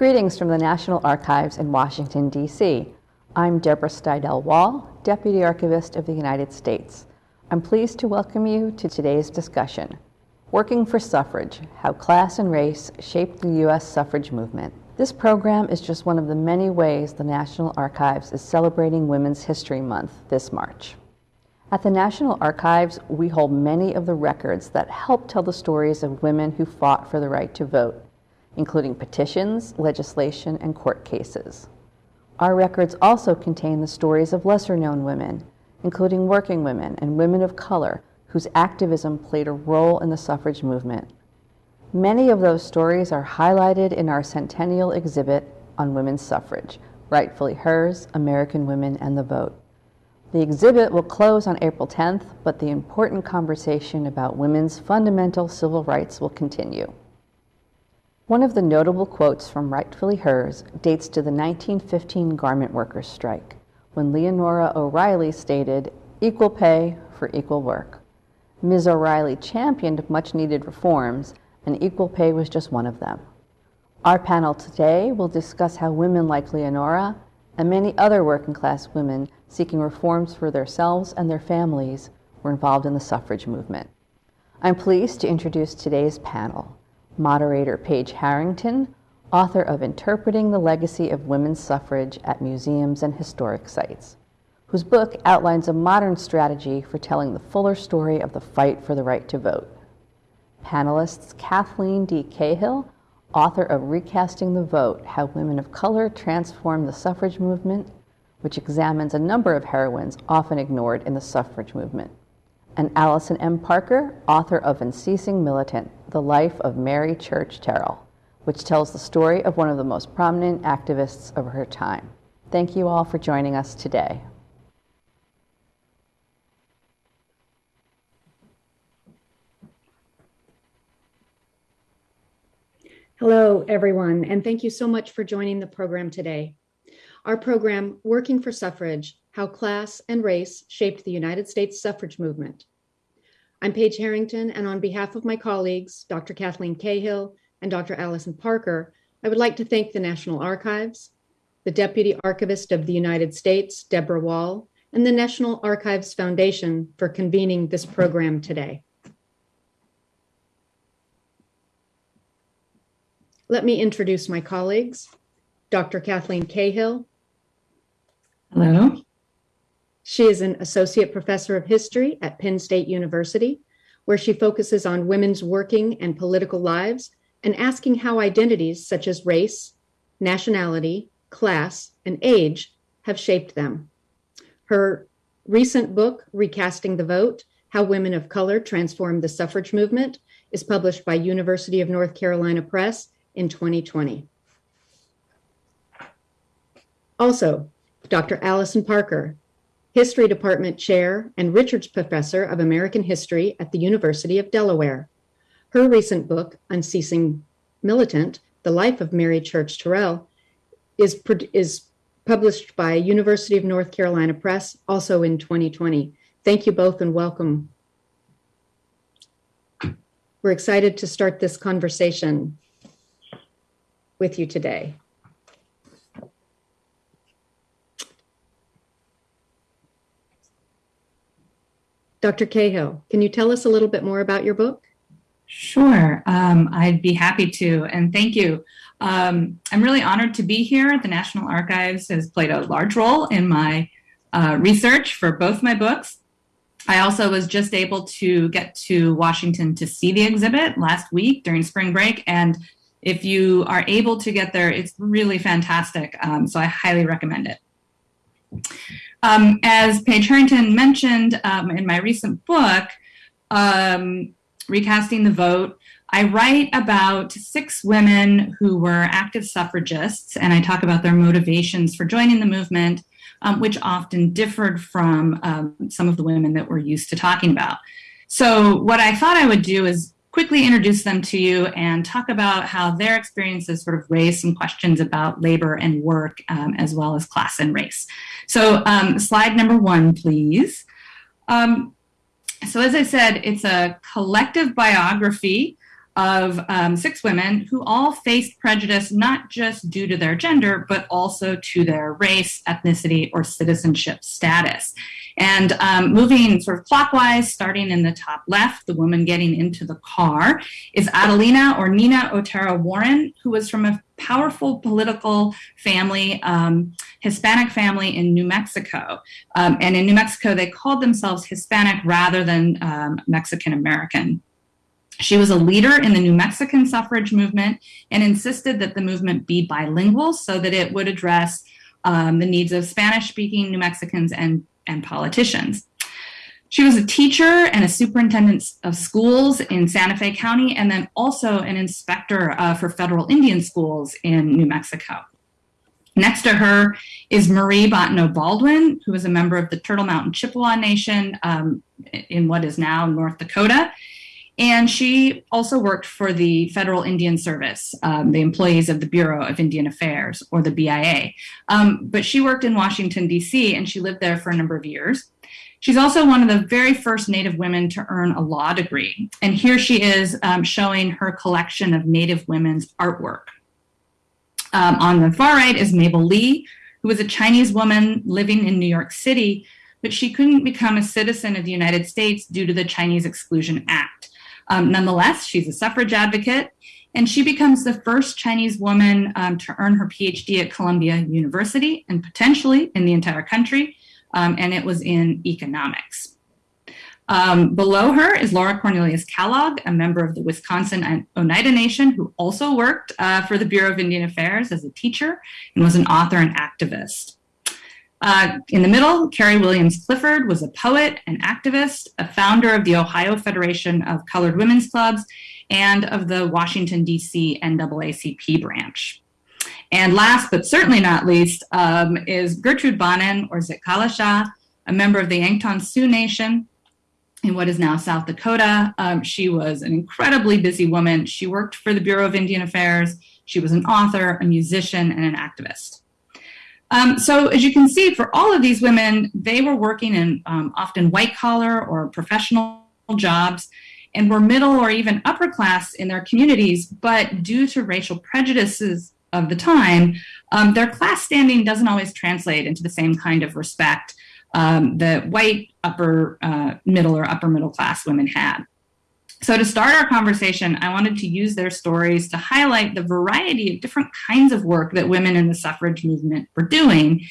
Greetings from the National Archives in Washington, D.C. I'm Deborah Steidel Wall, Deputy Archivist of the United States. I'm pleased to welcome you to today's discussion, Working for Suffrage, How Class and Race Shaped the U.S. Suffrage Movement. This program is just one of the many ways the National Archives is celebrating Women's History Month this March. At the National Archives, we hold many of the records that help tell the stories of women who fought for the right to vote, including petitions, legislation, and court cases. Our records also contain the stories of lesser known women, including working women and women of color whose activism played a role in the suffrage movement. Many of those stories are highlighted in our centennial exhibit on women's suffrage, Rightfully Hers, American Women and the Vote. The exhibit will close on April 10th, but the important conversation about women's fundamental civil rights will continue. One of the notable quotes from Rightfully Hers dates to the 1915 garment workers' strike, when Leonora O'Reilly stated, equal pay for equal work. Ms. O'Reilly championed much needed reforms, and equal pay was just one of them. Our panel today will discuss how women like Leonora and many other working class women seeking reforms for themselves and their families were involved in the suffrage movement. I'm pleased to introduce today's panel. Moderator Page Harrington, author of Interpreting the Legacy of Women's Suffrage at Museums and Historic Sites, whose book outlines a modern strategy for telling the fuller story of the fight for the right to vote. Panelists Cathleen D. Cahill, author of Recasting the Vote How Women of Color Transformed the Suffrage Movement, which examines a number of heroines often ignored in the suffrage movement. And Alison M. Parker, author of Unceasing Militant The Life of Mary Church Terrell, which tells the story of one of the most prominent activists of her time. Thank you all for joining us today. Hello, everyone, and thank you so much for joining the program today. Our program, Working for Suffrage, How Class and Race Shaped the United States Suffrage Movement. I'm Page Harrington, and on behalf of my colleagues, Dr. Cathleen Cahill and Dr. Alison Parker, I would like to thank the National Archives, the Deputy Archivist of the United States, Deborah Wall, and the National Archives Foundation for convening this program today. Let me introduce my colleagues. Dr. Cathleen Cahill. Hello. She is an associate professor of history at Penn State University, where she focuses on women's working and political lives and asking how identities such as race, nationality, class, and age have shaped them. Her recent book, Recasting the Vote, How Women of Color Transformed the Suffrage Movement, is published by University of North Carolina Press in 2020. Also, Dr. Allison Parker, History Department Chair and Richards Professor of American History at the University of Delaware. Her recent book, Unceasing Militant, The Life of Mary Church Terrell, is, is published by University of North Carolina Press, also in 2020. Thank you both and welcome. We're excited to start this conversation with you today. Dr. Cahill, can you tell us a little bit more about your book? Sure, um, I'd be happy to, and thank you. Um, I'm really honored to be here. The National Archives has played a large role in my uh, research for both my books. I also was just able to get to Washington to see the exhibit last week during spring break, and if you are able to get there, it's really fantastic. Um, so I highly recommend it. Um, as Page Harrington mentioned um, in my recent book, um, Recasting the Vote, I write about six women who were active suffragists, and I talk about their motivations for joining the movement, um, which often differed from um, some of the women that we're used to talking about. So what I thought I would do is quickly introduce them to you and talk about how their experiences sort of raise some questions about labor and work um, as well as class and race. So um, slide number one, please. Um, so as I said, it's a collective biography of um, six women who all faced prejudice not just due to their gender, but also to their race, ethnicity, or citizenship status. And um, moving sort of clockwise, starting in the top left, the woman getting into the car is Adelina or Nina Otero Warren, who was from a powerful political family, um, Hispanic family in New Mexico. Um, and in New Mexico, they called themselves Hispanic rather than um, Mexican American. She was a leader in the New Mexican suffrage movement and insisted that the movement be bilingual so that it would address um, the needs of Spanish speaking New Mexicans and, and politicians. She was a teacher and a superintendent of schools in Santa Fe County, and then also an inspector uh, for federal Indian schools in New Mexico. Next to her is Marie Bottineau Baldwin, who is a member of the Turtle Mountain Chippewa Nation um, in what is now North Dakota. And she also worked for the Federal Indian Service, um, the employees of the Bureau of Indian Affairs, or the BIA. Um, but she worked in Washington, D.C., and she lived there for a number of years. She's also one of the very first Native women to earn a law degree. And here she is um, showing her collection of Native women's artwork. Um, on the far right is Mabel Lee, who was a Chinese woman living in New York City, but she couldn't become a citizen of the United States due to the Chinese Exclusion Act. Um, nonetheless, she's a suffrage advocate, and she becomes the first Chinese woman um, to earn her PhD at Columbia University and potentially in the entire country, um, and it was in economics. Um, below her is Laura Cornelius Kellogg, a member of the Wisconsin Oneida Nation who also worked uh, for the Bureau of Indian Affairs as a teacher and was an author and activist. Uh, in the middle, Carrie Williams Clifford was a poet and activist, a founder of the Ohio Federation of Colored Women's Clubs, and of the Washington, D.C. NAACP branch. And last but certainly not least um, is Gertrude Bonnin, or Zitkala-Ša, a member of the Yankton Sioux Nation in what is now South Dakota. Um, she was an incredibly busy woman. She worked for the Bureau of Indian Affairs. She was an author, a musician, and an activist. Um, so as you can see, for all of these women, they were working in um, often white collar or professional jobs and were middle or even upper class in their communities, but due to racial prejudices of the time, um, their class standing doesn't always translate into the same kind of respect um, that white upper uh, middle or upper middle class women had. So to start our conversation, I wanted to use their stories to highlight the variety of different kinds of work that women in the suffrage movement were doing.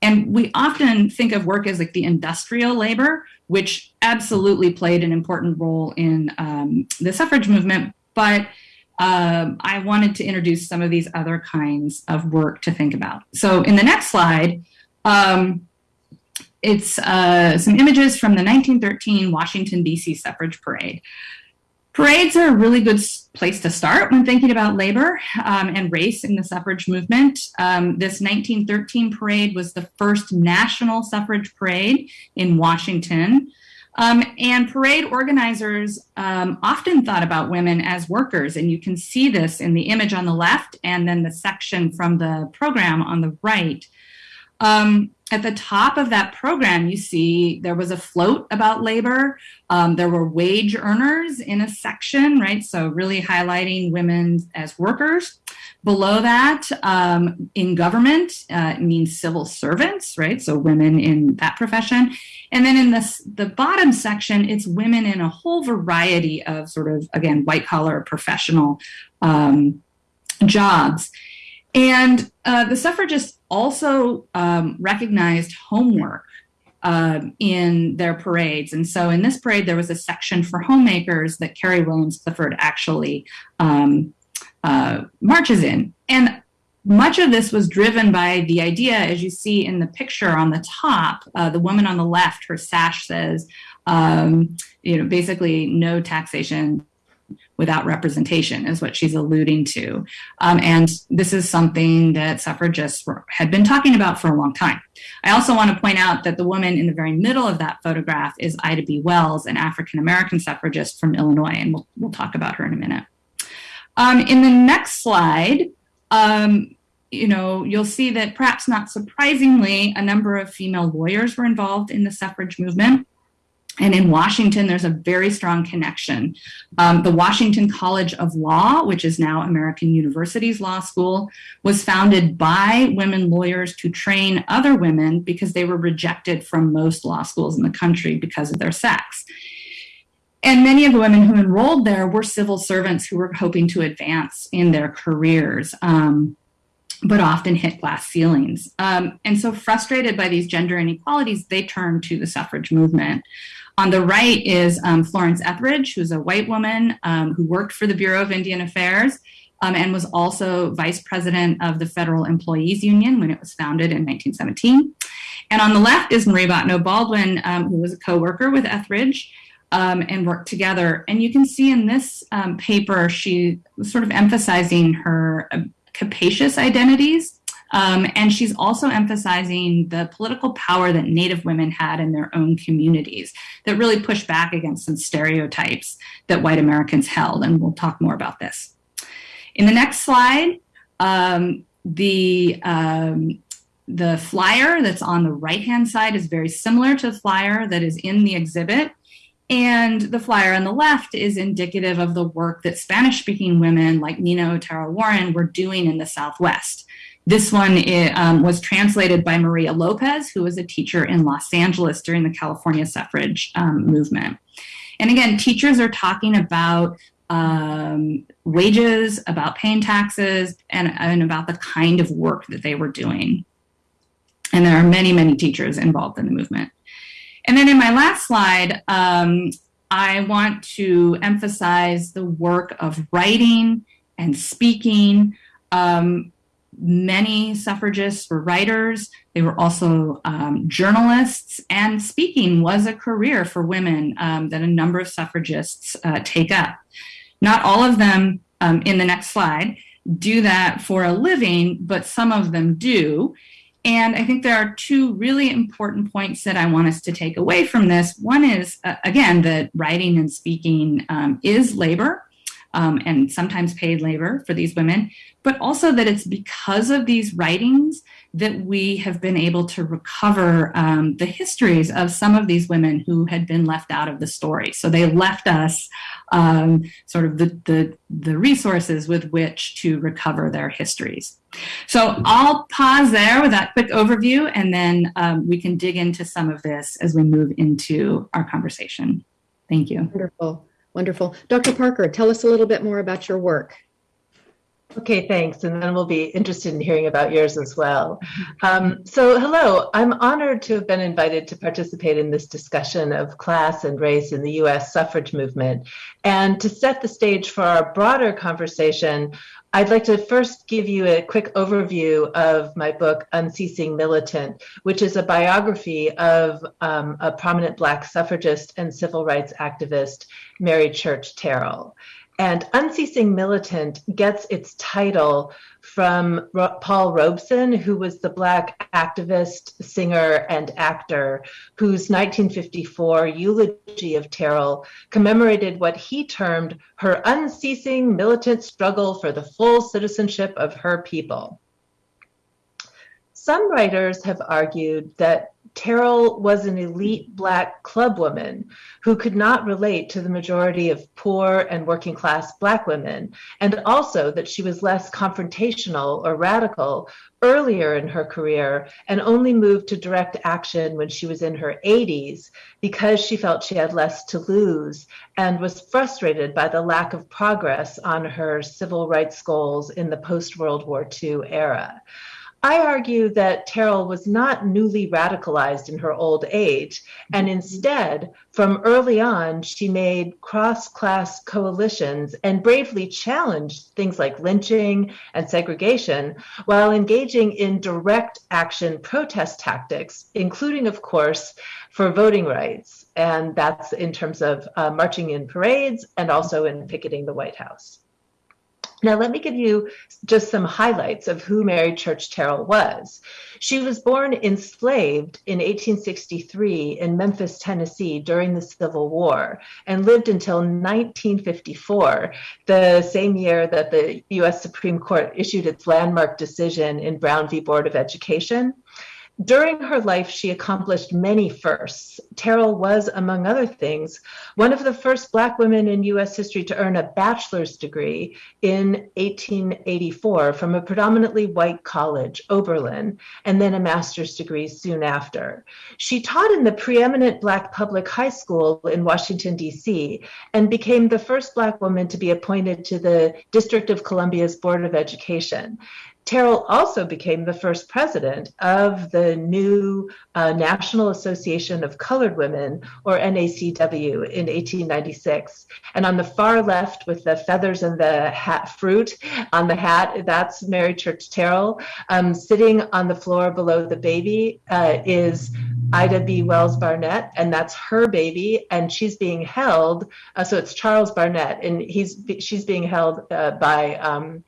And we often think of work as like the industrial labor, which absolutely played an important role in um, the suffrage movement. But um, I wanted to introduce some of these other kinds of work to think about. So in the next slide, um, it's uh, some images from the 1913 Washington, D.C. suffrage parade. Parades are a really good place to start when thinking about labor um, and race in the suffrage movement. Um, this 1913 parade was the first national suffrage parade in Washington. Um, and parade organizers um, often thought about women as workers, and you can see this in the image on the left and then the section from the program on the right. Um, at the top of that program, you see there was a float about labor. Um, there were wage earners in a section, right? So really highlighting women as workers. Below that, um, in government, uh, means civil servants, right? So women in that profession. And then in this, the bottom section, it's women in a whole variety of sort of, again, white collar professional um, jobs. And uh, the suffragists also um, recognized homework uh, in their parades. And so in this parade, there was a section for homemakers that Carrie Williams Clifford actually um, uh, marches in. And much of this was driven by the idea, as you see in the picture on the top, uh, the woman on the left, her sash says, um, you know, basically no taxation without representation is what she's alluding to. Um, and this is something that suffragists were, had been talking about for a long time. I also want to point out that the woman in the very middle of that photograph is Ida B. Wells, an African-American suffragist from Illinois, and we'll, we'll talk about her in a minute. Um, in the next slide, um, you know, you'll see that perhaps not surprisingly, a number of female lawyers were involved in the suffrage movement. And in Washington, there's a very strong connection. Um, the Washington College of Law, which is now American University's law school, was founded by women lawyers to train other women because they were rejected from most law schools in the country because of their sex. And many of the women who enrolled there were civil servants who were hoping to advance in their careers. Um, but often hit glass ceilings. Um, and so, frustrated by these gender inequalities, they turned to the suffrage movement. On the right is um, Florence Etheridge, who's a white woman um, who worked for the Bureau of Indian Affairs um, and was also vice president of the Federal Employees Union when it was founded in 1917. And on the left is Marie Bottineau Baldwin, um, who was a co worker with Etheridge. Um, and worked together. And you can see in this um, paper, she was sort of emphasizing her uh, capacious identities um, and she's also emphasizing the political power that Native women had in their own communities that really pushed back against some stereotypes that white Americans held. And we'll talk more about this. In the next slide, um, the um, the flyer that's on the right hand side is very similar to the flyer that is in the exhibit. And the flyer on the left is indicative of the work that Spanish speaking women like Nina Otero Warren were doing in the Southwest. This one um, was translated by Maria Lopez, who was a teacher in Los Angeles during the California suffrage um, movement. And again, teachers are talking about um, wages, about paying taxes, and, and about the kind of work that they were doing. And there are many, many teachers involved in the movement. And then in my last slide, um, I want to emphasize the work of writing and speaking. Um, many suffragists were writers. They were also um, journalists, and speaking was a career for women um, that a number of suffragists uh, take up. Not all of them, um, in the next slide, do that for a living, but some of them do. And I think there are two really important points that I want us to take away from this. One is, uh, again, that writing and speaking um, is labor um, and sometimes paid labor for these women, but also that it's because of these writings that we have been able to recover um, the histories of some of these women who had been left out of the story. So they left us um, sort of the, the, the resources with which to recover their histories. So I'll pause there with that quick overview, and then um, we can dig into some of this as we move into our conversation. Thank you. Wonderful. Wonderful. Dr. Parker, tell us a little bit more about your work. Okay, thanks. And then we'll be interested in hearing about yours as well. Um, so, hello, I'm honored to have been invited to participate in this discussion of class and race in the US suffrage movement. And to set the stage for our broader conversation, I'd like to first give you a quick overview of my book, Unceasing Militant, which is a biography of um, a prominent Black suffragist and civil rights activist, Mary Church Terrell. And Unceasing Militant gets its title from Paul Robeson, who was the Black activist, singer, and actor, whose 1954 eulogy of Terrell commemorated what he termed her unceasing militant struggle for the full citizenship of her people. Some writers have argued that Terrell was an elite Black clubwoman who could not relate to the majority of poor and working class Black women, and also that she was less confrontational or radical earlier in her career and only moved to direct action when she was in her 80s because she felt she had less to lose and was frustrated by the lack of progress on her civil rights goals in the post World War II era. I argue that Terrell was not newly radicalized in her old age, and instead, from early on, she made cross class coalitions and bravely challenged things like lynching and segregation while engaging in direct action protest tactics, including, of course, for voting rights. And that's in terms of uh, marching in parades and also in picketing the White House. Now, let me give you just some highlights of who Mary Church Terrell was. She was born enslaved in 1863 in Memphis, Tennessee during the Civil War and lived until 1954, the same year that the US Supreme Court issued its landmark decision in Brown v. Board of Education. During her life, she accomplished many firsts. Terrell was, among other things, one of the first Black women in US history to earn a bachelor's degree in 1884 from a predominantly white college, Oberlin, and then a master's degree soon after. She taught in the preeminent Black public high school in Washington, D.C., and became the first Black woman to be appointed to the District of Columbia's Board of Education. Terrell also became the first president of the new uh, National Association of Colored Women, or NACW, in 1896. And on the far left, with the feathers and the hat fruit on the hat, that's Mary Church Terrell. Um, sitting on the floor below the baby uh, is Ida B. Wells Barnett, and that's her baby, and she's being held. Uh, so it's Charles Barnett, and he's she's being held uh, by. Um,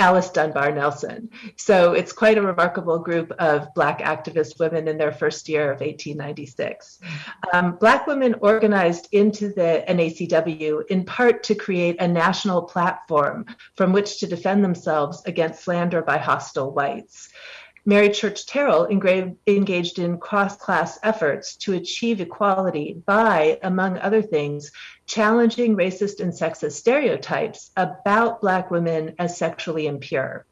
Alice Dunbar Nelson. So it's quite a remarkable group of Black activist women in their first year of 1896. Um, Black women organized into the NACW in part to create a national platform from which to defend themselves against slander by hostile whites. Mary Church Terrell engaged in cross class efforts to achieve equality by, among other things, challenging racist and sexist stereotypes about Black women as sexually impure.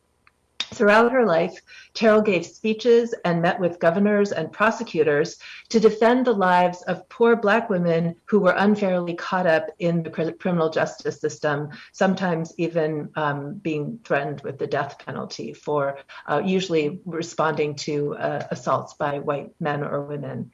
Throughout her life, Terrell gave speeches and met with governors and prosecutors to defend the lives of poor Black women who were unfairly caught up in the criminal justice system, sometimes even um, being threatened with the death penalty for uh, usually responding to uh, assaults by white men or women.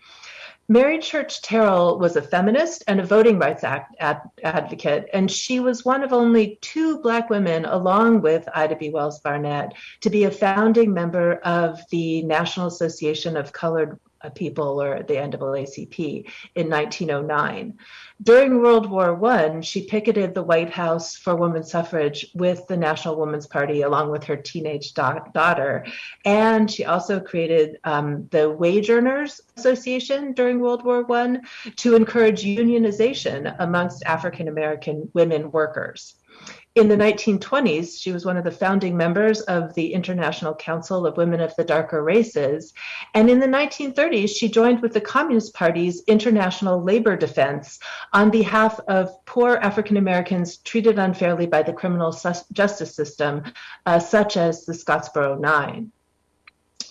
Mary Church Terrell was a feminist and a voting rights act, ad, advocate, and she was one of only two Black women, along with Ida B. Wells Barnett, to be a founding member of the National Association of Colored People, or the NAACP, in 1909. During World War I, she picketed the White House for women's suffrage with the National Woman's Party, along with her teenage da- daughter. And she also created um, the Wage Earners Association during World War I to encourage unionization amongst African American women workers. In the 1920s, she was one of the founding members of the International Council of Women of the Darker Races. And in the 1930s, she joined with the Communist Party's International Labor Defense on behalf of poor African Americans treated unfairly by the criminal justice system, uh, such as the Scottsboro Nine.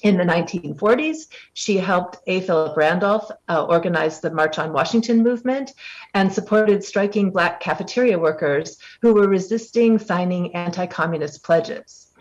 In the 1940s, she helped A. Philip Randolph uh, organize the March on Washington movement and supported striking Black cafeteria workers who were resisting signing anti communist pledges.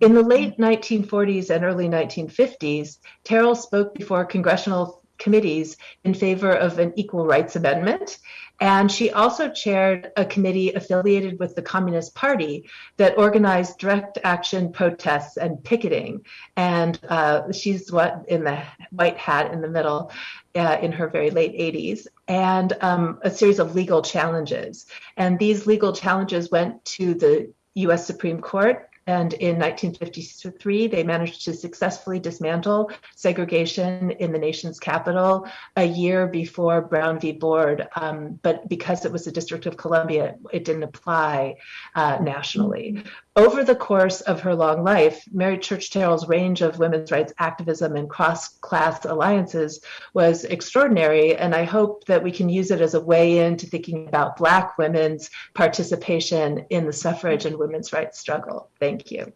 In the late 1940s and early 1950s, Terrell spoke before congressional committees in favor of an equal rights amendment and she also chaired a committee affiliated with the Communist Party that organized direct action protests and picketing. And uh, she's what in the white hat in the middle uh, in her very late 80s, and um, a series of legal challenges. And these legal challenges went to the US Supreme Court and in 1953, they managed to successfully dismantle segregation in the nation's capital a year before Brown v. Board. Um, but because it was the District of Columbia, it didn't apply uh, nationally. Over the course of her long life, Mary Church Terrell's range of women's rights activism and cross class alliances was extraordinary. And I hope that we can use it as a way into thinking about Black women's participation in the suffrage and women's rights struggle. Thank you.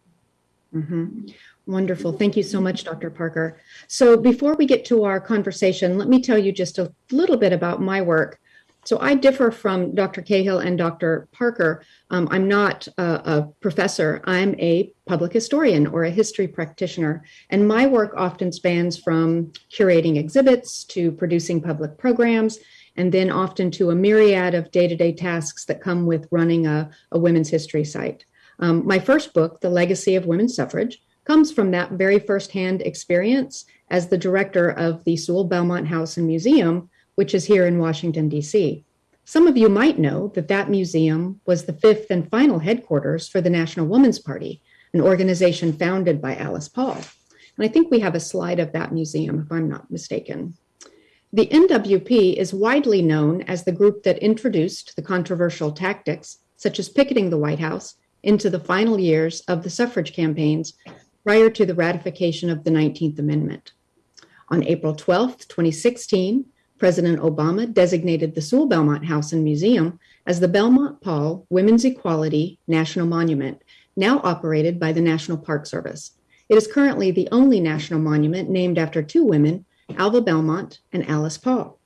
Mm-hmm. Wonderful. Thank you so much, Dr. Parker. So, before we get to our conversation, let me tell you just a little bit about my work. So I differ from Dr. Cahill and Dr. Parker. Um, I'm not a, a, professor, I'm a public historian or a history practitioner. And my work often spans from curating exhibits to producing public programs, and then often to a myriad of day to day tasks that come with running a, a women's history site. Um, my first book, The Legacy of Women's Suffrage, comes from that very firsthand experience as the director of the Sewall Belmont House and Museum which is here in Washington, D.C. Some of you might know that that museum was the fifth and final headquarters for the National Woman's Party, an organization founded by Alice Paul. And I think we have a slide of that museum, if I'm not mistaken. The NWP is widely known as the group that introduced the controversial tactics, such as picketing the White House, into the final years of the suffrage campaigns prior to the ratification of the 19th Amendment. On April 12, 2016, President Obama designated the Sewall Belmont House and Museum as the Belmont Paul Women's Equality National Monument, now operated by the National Park Service. It is currently the only national monument named after two women, Alva Belmont and Alice Paul.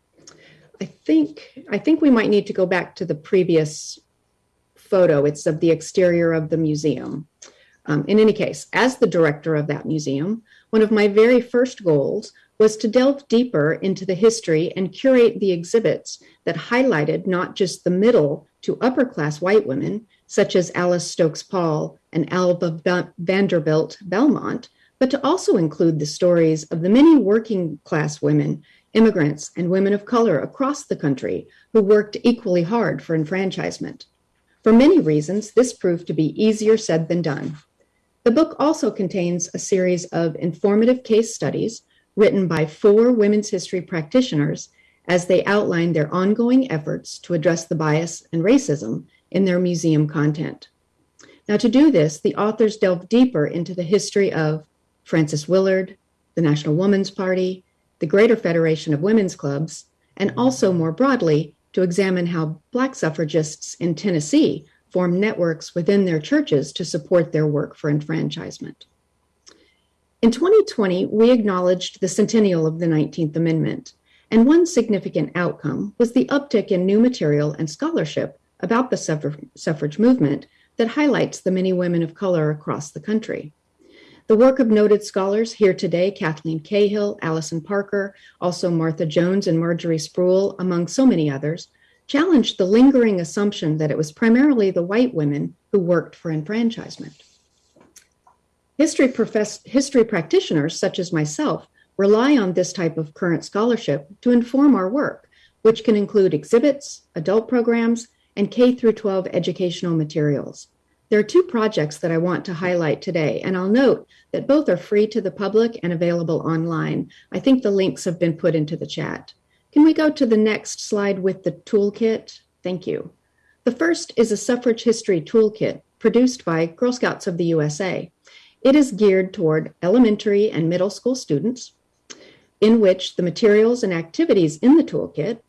I think I think we might need to go back to the previous photo. It's of the exterior of the museum. Um, in any case, as the director of that museum, one of my very first goals was to delve deeper into the history and curate the exhibits that highlighted not just the middle to upper class white women, such as Alice Stokes Paul and Alva Vanderbilt Belmont, but to also include the stories of the many working class women, immigrants, and women of color across the country who worked equally hard for enfranchisement. For many reasons, this proved to be easier said than done. The book also contains a series of informative case studies written by four women's history practitioners as they outline their ongoing efforts to address the bias and racism in their museum content. Now, to do this, the authors delve deeper into the history of Frances Willard, the National Woman's Party, the Greater Federation of Women's Clubs, and also more broadly to examine how Black suffragists in Tennessee formed networks within their churches to support their work for enfranchisement. In 2020, we acknowledged the centennial of the 19th Amendment, and one significant outcome was the uptick in new material and scholarship about the suffrage movement that highlights the many women of color across the country. The work of noted scholars here today, Cathleen Cahill, Alison Parker, also Martha Jones and Marjorie Spruill, among so many others, challenged the lingering assumption that it was primarily the white women who worked for enfranchisement. History, profess- history practitioners, such as myself, rely on this type of current scholarship to inform our work, which can include exhibits, adult programs, and K through 12 educational materials. There are two projects that I want to highlight today, and I'll note that both are free to the public and available online. I think the links have been put into the chat. Can we go to the next slide with the toolkit? Thank you. The first is a suffrage history toolkit produced by Girl Scouts of the USA. It is geared toward elementary and middle school students, in which the materials and activities in the toolkit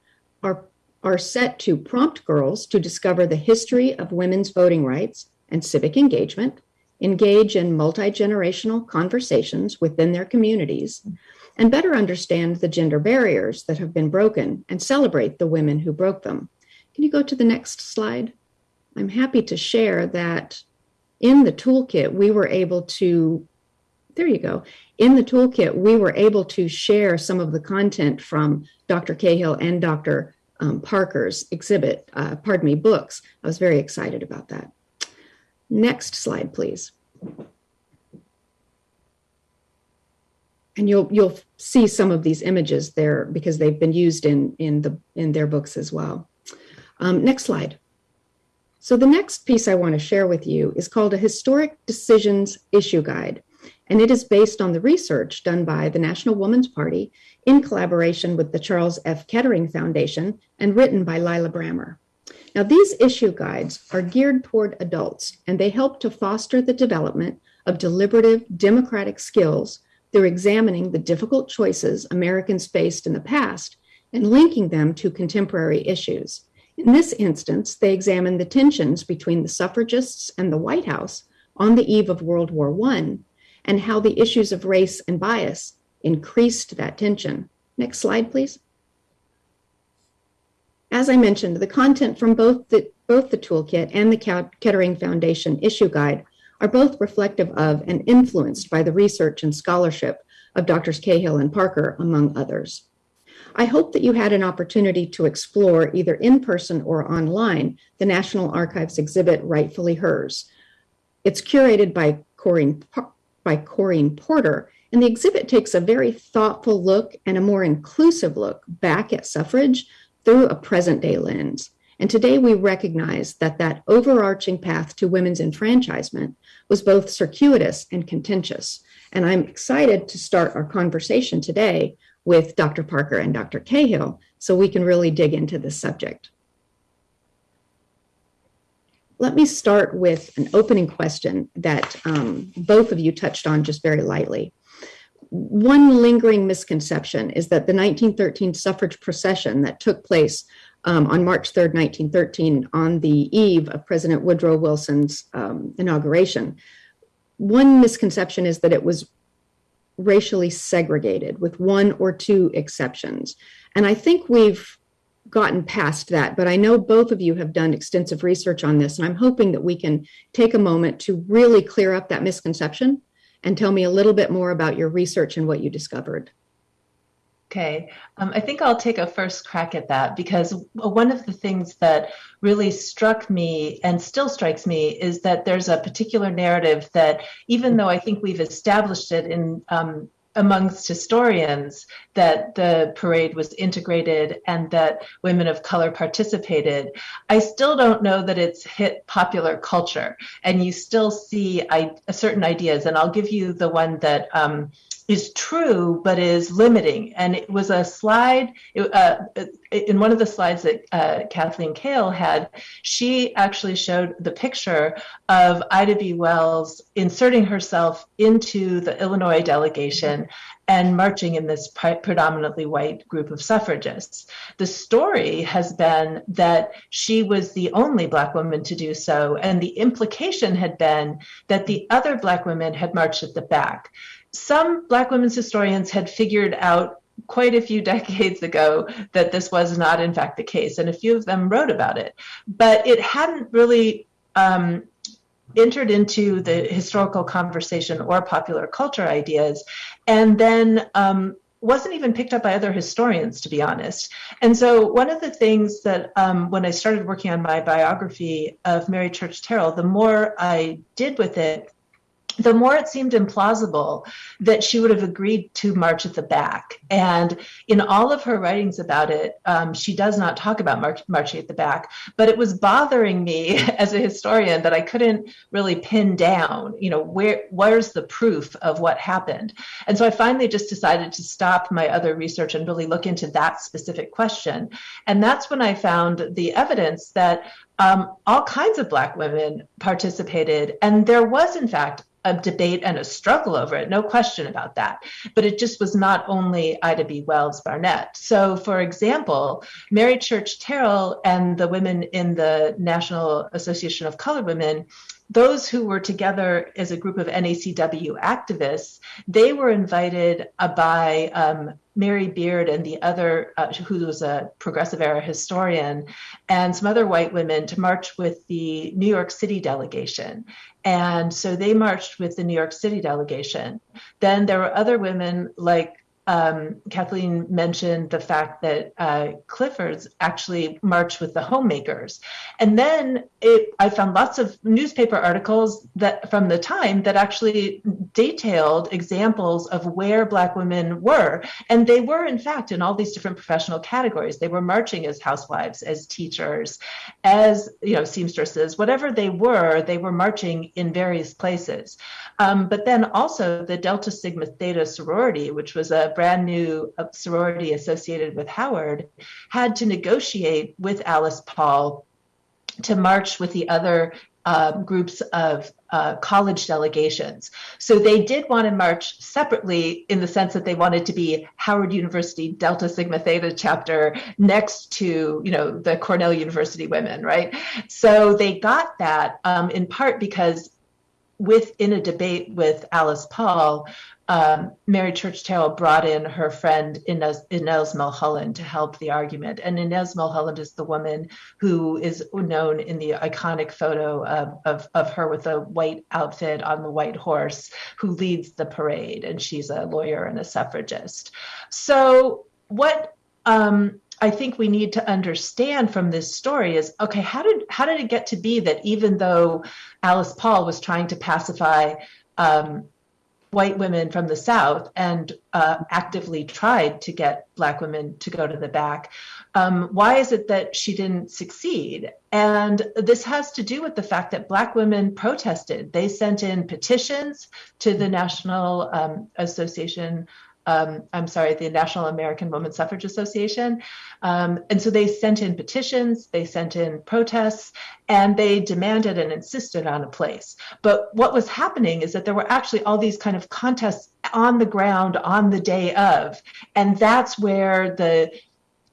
are, are set to prompt girls to discover the history of women's voting rights and civic engagement, engage in multi generational conversations within their communities, and better understand the gender barriers that have been broken and celebrate the women who broke them. Can you go to the next slide? I'm happy to share that in the toolkit, we were able to, there you go. In the toolkit, we were able to share some of the content from Dr. Cahill and Dr. Um, Parker's exhibit, uh, pardon me, books. I was very excited about that. Next slide, please. And you'll you'll see some of these images there because they've been used in in the in their books as well. Um, next slide. So the next piece I want to share with you is called a Historic Decisions Issue Guide, and it is based on the research done by the National Woman's Party in collaboration with the Charles F. Kettering Foundation and written by Lila Brammer. Now, these issue guides are geared toward adults, and they help to foster the development of deliberative democratic skills through examining the difficult choices Americans faced in the past and linking them to contemporary issues. In this instance, they examine the tensions between the suffragists and the White House on the eve of World War I and how the issues of race and bias increased that tension. Next slide, please. As I mentioned, the content from both the, both the toolkit and the Kettering Foundation issue guide are both reflective of and influenced by the research and scholarship of Drs. Cahill and Parker, among others. I hope that you had an opportunity to explore, either in person or online, the National Archives exhibit Rightfully Hers. It's curated by Corinne, by Corinne Porter, and the exhibit takes a very thoughtful look and a more inclusive look back at suffrage through a present day lens. And today we recognize that that overarching path to women's enfranchisement was both circuitous and contentious. And I'm excited to start our conversation today with Dr. Parker and Dr. Cahill so we can really dig into this subject. Let me start with an opening question that um, both of you touched on just very lightly. one lingering misconception is that the 1913 suffrage procession that took place um, on March 3rd, 1913, on the eve of President Woodrow Wilson's um, inauguration, one misconception is that it was racially segregated with one or two exceptions. And I think we've gotten past that, but I know both of you have done extensive research on this, and I'm hoping that we can take a moment to really clear up that misconception and tell me a little bit more about your research and what you discovered. Okay, um, I think I'll take a first crack at that because one of the things that really struck me and still strikes me is that there's a particular narrative that, even though I think we've established it in um, amongst historians that the parade was integrated and that women of color participated. I still don't know that it's hit popular culture, and you still see I, certain ideas. And I'll give you the one that um, is true but is limiting. And it was a slide uh, in one of the slides that uh, Cathleen Cahill had. She actually showed the picture of Ida B. Wells inserting herself into the Illinois delegation and marching in this predominantly white group of suffragists. The story has been that she was the only Black woman to do so, and the implication had been that the other Black women had marched at the back some Black women's historians had figured out quite a few decades ago that this was not, in fact, the case, and a few of them wrote about it. But it hadn't really um, entered into the historical conversation or popular culture ideas, and then um, wasn't even picked up by other historians, to be honest. And so, one of the things that um, when I started working on my biography of Mary Church Terrell, the more I did with it, the more it seemed implausible that she would have agreed to march at the back. And in all of her writings about it, um, she does not talk about march, marching at the back. But it was bothering me as a historian that I couldn't really pin down, you know, where where's the proof of what happened. And so I finally just decided to stop my other research and really look into that specific question. And that's when I found the evidence that um, all kinds of Black women participated. And there was, in fact, a debate and a struggle over it, no question about that. But it just was not only Ida B. Wells Barnett. So, for example, Mary Church Terrell and the women in the National Association of Colored Women those who were together as a group of NACW activists, they were invited uh, by um, Mary Beard and the other, uh, who was a progressive era historian, and some other white women to march with the New York City delegation. And so they marched with the New York City delegation. Then there were other women like um, Cathleen mentioned the fact that uh, Clifford's actually marched with the homemakers. And then it, I found lots of newspaper articles that from the time that actually detailed examples of where Black women were. And they were, in fact, in all these different professional categories. They were marching as housewives, as teachers, as you know, seamstresses, whatever they were, they were marching in various places. Um, but then also the Delta Sigma Theta sorority, which was a brand new uh, sorority associated with Howard, had to negotiate with Alice Paul to march with the other uh, groups of uh, college delegations. So they did want to march separately in the sense that they wanted to be Howard University Delta Sigma Theta chapter next to, you know, the Cornell University women, right? So they got that um, in part because within a debate with Alice Paul, um, Mary Church Terrell brought in her friend Inez, Inez Milholland to help the argument. And Inez Milholland is the woman who is known in the iconic photo of, of, of her with a white outfit on the white horse who leads the parade. And she's a lawyer and a suffragist. So, what um, I think we need to understand from this story is okay, how did how did it get to be that even though Alice Paul was trying to pacify um, white women from the South and uh, actively tried to get Black women to go to the back. Um, why is it that she didn't succeed? And this has to do with the fact that Black women protested. They sent in petitions to the National um, Association um, I'm sorry, the National American Woman Suffrage Association. Um, and so they sent in petitions, they sent in protests, and they demanded and insisted on a place. But what was happening is that there were actually all these kind of contests on the ground on the day of. And that's where the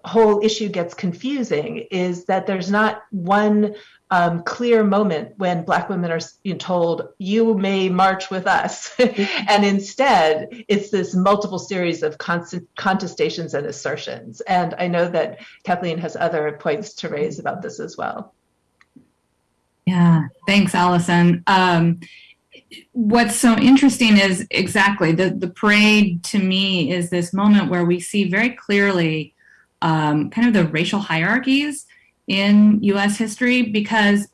whole issue gets confusing is that there's not one um, clear moment when Black women are you know, told, you may march with us. and instead, it's this multiple series of constant contestations and assertions. And I know that Cathleen has other points to raise about this as well. Yeah, thanks, Alison. Um, what's so interesting is exactly the, the parade to me is this moment where we see very clearly um, kind of the racial hierarchies in US history because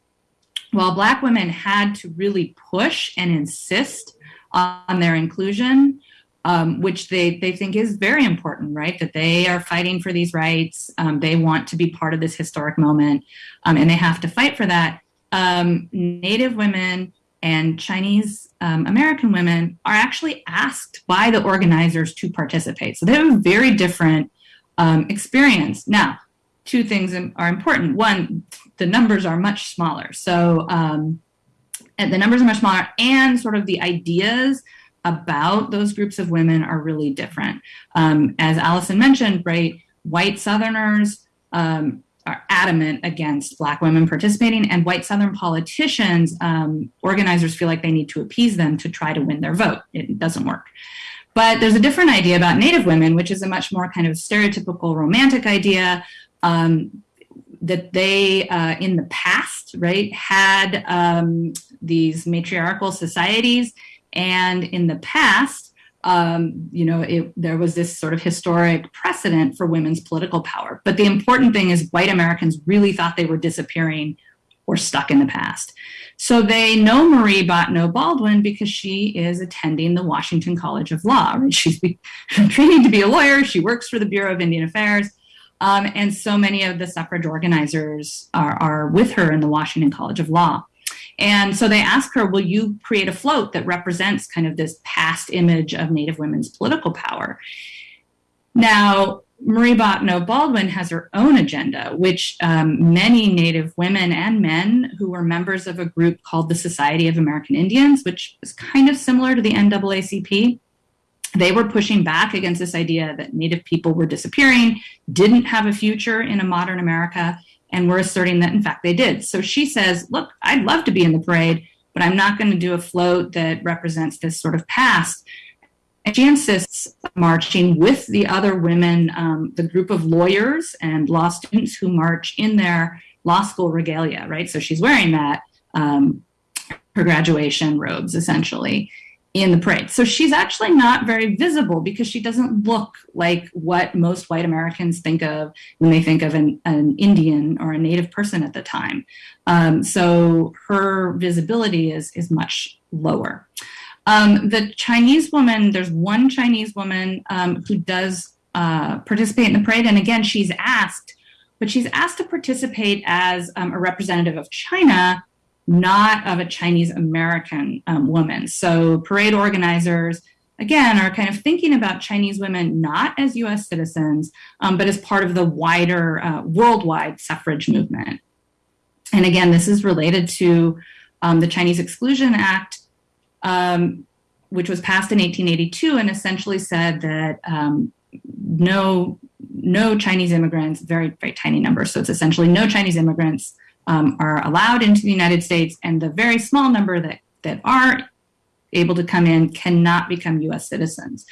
while Black women had to really push and insist on their inclusion, um, which they, they think is very important, right? That they are fighting for these rights. Um, they want to be part of this historic moment, um, and they have to fight for that. Um, Native women and Chinese um, American women are actually asked by the organizers to participate. So they have a very different um, experience. Now, two things are important. One, the numbers are much smaller. So, um, the numbers are much smaller, and sort of the ideas about those groups of women are really different. Um, as Alison mentioned, right, white Southerners um, are adamant against Black women participating, and white Southern politicians, um, organizers feel like they need to appease them to try to win their vote. It doesn't work. But there's a different idea about Native women, which is a much more kind of stereotypical romantic idea um, that they, uh, in the past, right, had um, these matriarchal societies. And in the past, um, you know, it, there was this sort of historic precedent for women's political power. But the important thing is white Americans really thought they were disappearing or stuck in the past. So they know Marie Bottineau Baldwin because she is attending the Washington College of Law. Right? She's training to be a lawyer. She works for the Bureau of Indian Affairs. Um, and so many of the suffrage organizers are, are with her in the Washington College of Law. And so they ask her, will you create a float that represents kind of this past image of Native women's political power? Now, Marie Bottineau Baldwin has her own agenda, which um, many Native women and men who were members of a group called the Society of American Indians, which is kind of similar to the NAACP, they were pushing back against this idea that Native people were disappearing, didn't have a future in a modern America, and were asserting that in fact they did. So she says, Look, I'd love to be in the parade, but I'm not going to do a float that represents this sort of past. And she insists marching with the other women, um, the group of lawyers and law students who march in their law school regalia, right? So she's wearing that, um, her graduation robes essentially in the parade. So she's actually not very visible because she doesn't look like what most white Americans think of when they think of an, an Indian or a Native person at the time. Um, so her visibility is, is much lower. Um, the Chinese woman, there's one Chinese woman um, who does uh, participate in the parade. And again, she's asked, but she's asked to participate as um, a representative of China not of a Chinese American um, woman. So parade organizers, again, are kind of thinking about Chinese women not as US citizens, um, but as part of the wider uh, worldwide suffrage movement. And again, this is related to um, the Chinese Exclusion Act, um, which was passed in 1882 and essentially said that um, no no Chinese immigrants, very, very tiny number. So it's essentially no Chinese immigrants um, are allowed into the United States, and the very small number that, that are able to come in cannot become US citizens.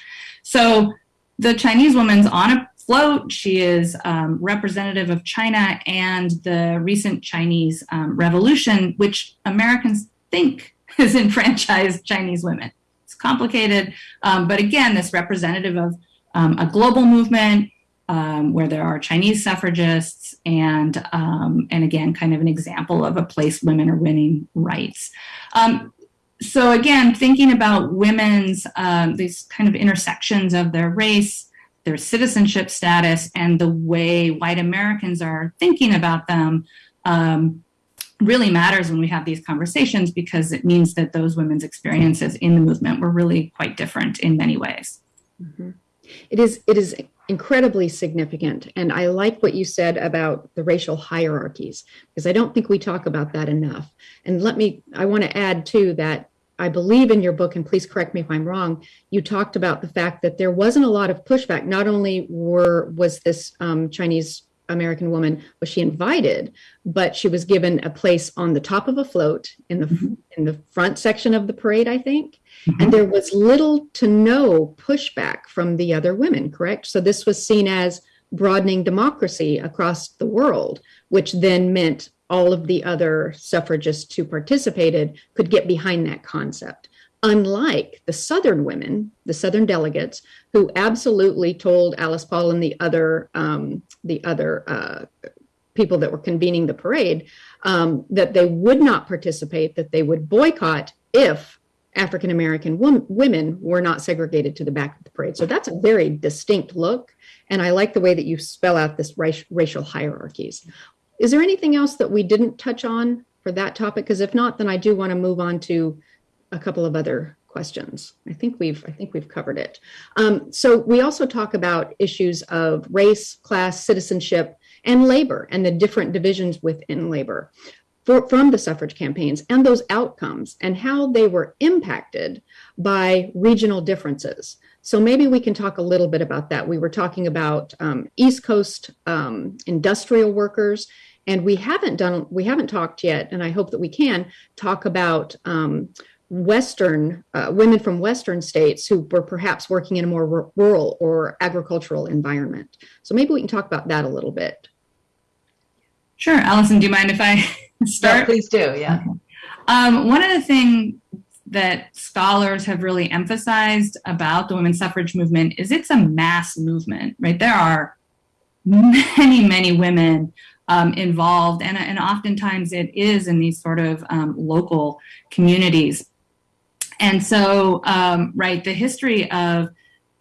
So the Chinese woman's on a float. She is um, representative of China and the recent Chinese um, revolution, which Americans think has enfranchised Chinese women. It's complicated, um, but again, this representative of um, a global movement um, where there are Chinese suffragists, and um, and again, kind of an example of a place women are winning rights. Um, so again, thinking about women's um, these kind of intersections of their race, their citizenship status, and the way white Americans are thinking about them. Um, really matters when we have these conversations because it means that those women's experiences in the movement were really quite different in many ways. Mm-hmm. It is it is incredibly significant, and I like what you said about the racial hierarchies because I don't think we talk about that enough. And let me I want to add too that I believe in your book, and please correct me if I'm wrong. You talked about the fact that there wasn't a lot of pushback. Not only were was this um, Chinese American woman was she invited, but she was given a place on the top of a float in the mm-hmm. in the front section of the parade, I think. Mm-hmm. And there was little to no pushback from the other women, correct? So this was seen as broadening democracy across the world, which then meant all of the other suffragists who participated could get behind that concept unlike the Southern women, the Southern delegates, who absolutely told Alice Paul and the other um, the other uh, people that were convening the parade um, that they would not participate, that they would boycott if African American wom- women were not segregated to the back of the parade. So that's a very distinct look, and I like the way that you spell out this racial hierarchies. Is there anything else that we didn't touch on for that topic? Because if not, then I do want to move on to a couple of other questions. I think we've I think we've covered it. Um, so we also talk about issues of race, class, citizenship, and labor, and the different divisions within labor for, from the suffrage campaigns and those outcomes and how they were impacted by regional differences. So maybe we can talk a little bit about that. We were talking about um, East Coast um, industrial workers and we haven't done we haven't talked yet and i hope that we can talk about um, Western uh, women from Western states who were perhaps working in a more r- rural or agricultural environment. So maybe we can talk about that a little bit. Sure, Alison. Do you mind if I start? Yeah, please do. Yeah. Um, one of the things that scholars have really emphasized about the women's suffrage movement is it's a mass movement, right? There are many, many women um, involved, and, and oftentimes it is in these sort of um, local communities. And so, um, right, the history of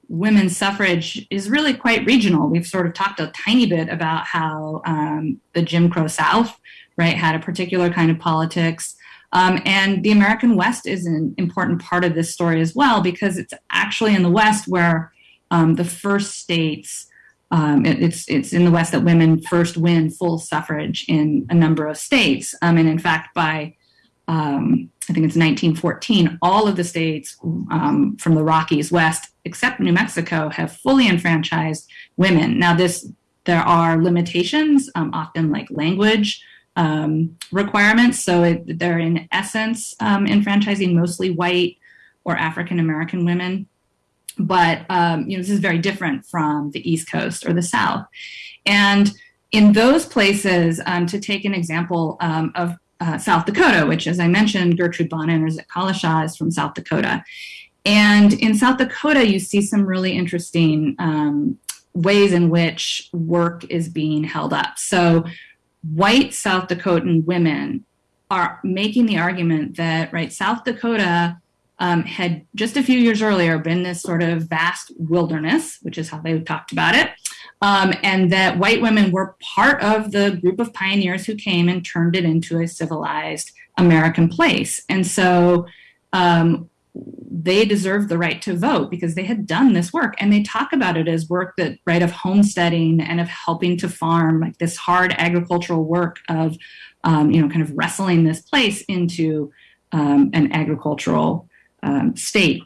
women's suffrage is really quite regional. We've sort of talked a tiny bit about how um, the Jim Crow South, right, had a particular kind of politics. Um, and the American West is an important part of this story as well, because it's actually in the West where um, the first states, um, it, it's it's in the West that women first win full suffrage in a number of states. Um, and in fact, by um, I think it's 1914, all of the states um, from the Rockies west, except New Mexico, have fully enfranchised women. Now, this there are limitations, um, often like language um, requirements. So it, they're in essence um, enfranchising mostly white or African American women. But um, you know, this is very different from the East Coast or the South. And in those places, um, to take an example of uh, South Dakota, which, as I mentioned, Gertrude Bonnin or Zitkala-Ša is from South Dakota. And in South Dakota, you see some really interesting um, ways in which work is being held up. So, white South Dakotan women are making the argument that, right, South Dakota um, had just a few years earlier been this sort of vast wilderness, which is how they talked about it, um, and that white women were part of the group of pioneers who came and turned it into a civilized American place. And so um, they deserved the right to vote because they had done this work. And they talk about it as work that, right, of homesteading and of helping to farm, like this hard agricultural work of, um, you know, kind of wrestling this place into um, an agricultural um, state.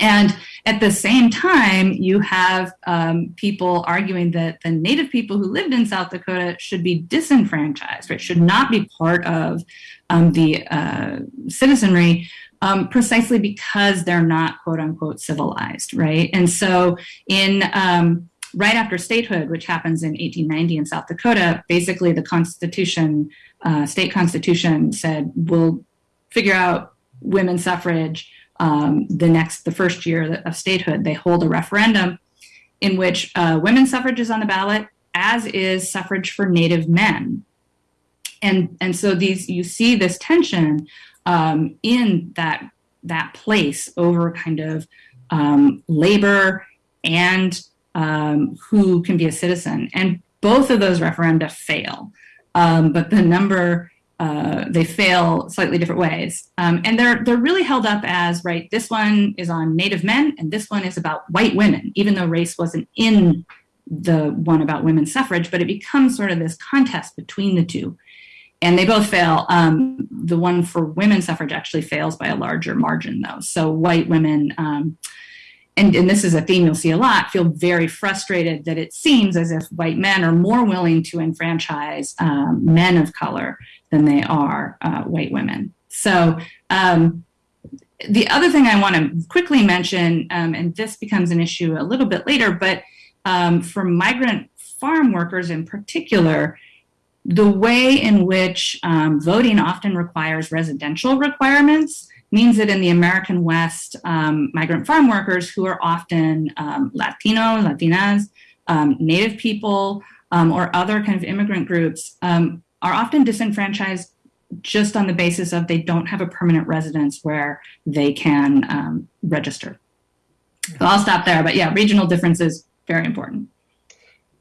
And at the same time, you have um, people arguing that the Native people who lived in South Dakota should be disenfranchised, right? Should not be part of um, the uh, citizenry, um, precisely because they're not quote unquote civilized, right? And so, in um, right after statehood, which happens in 1890 in South Dakota, basically the Constitution, uh, state constitution, said we'll figure out women's suffrage um, the next, the first year of statehood, they hold a referendum in which uh, women's suffrage is on the ballot, as is suffrage for Native men. And, and so these you see this tension um, in that that place over kind of um, labor and um, who can be a citizen. And both of those referenda fail. Um, but the number uh, they fail slightly different ways. Um, and they're, they're really held up as, right, this one is on Native men and this one is about white women, even though race wasn't in the one about women's suffrage, but it becomes sort of this contest between the two. And they both fail. Um, the one for women's suffrage actually fails by a larger margin, though. So white women, um, and, and this is a theme you'll see a lot, feel very frustrated that it seems as if white men are more willing to enfranchise um, men of color than they are uh, white women. So um, the other thing I want to quickly mention, um, and this becomes an issue a little bit later, but um, for migrant farm workers in particular, the way in which um, voting often requires residential requirements means that in the American West, um, migrant farm workers who are often um, Latino, Latinas, um, Native people, um, or other kind of immigrant groups um, are often disenfranchised just on the basis of they don't have a permanent residence where they can register. So I'll stop there, but yeah, regional differences, very important.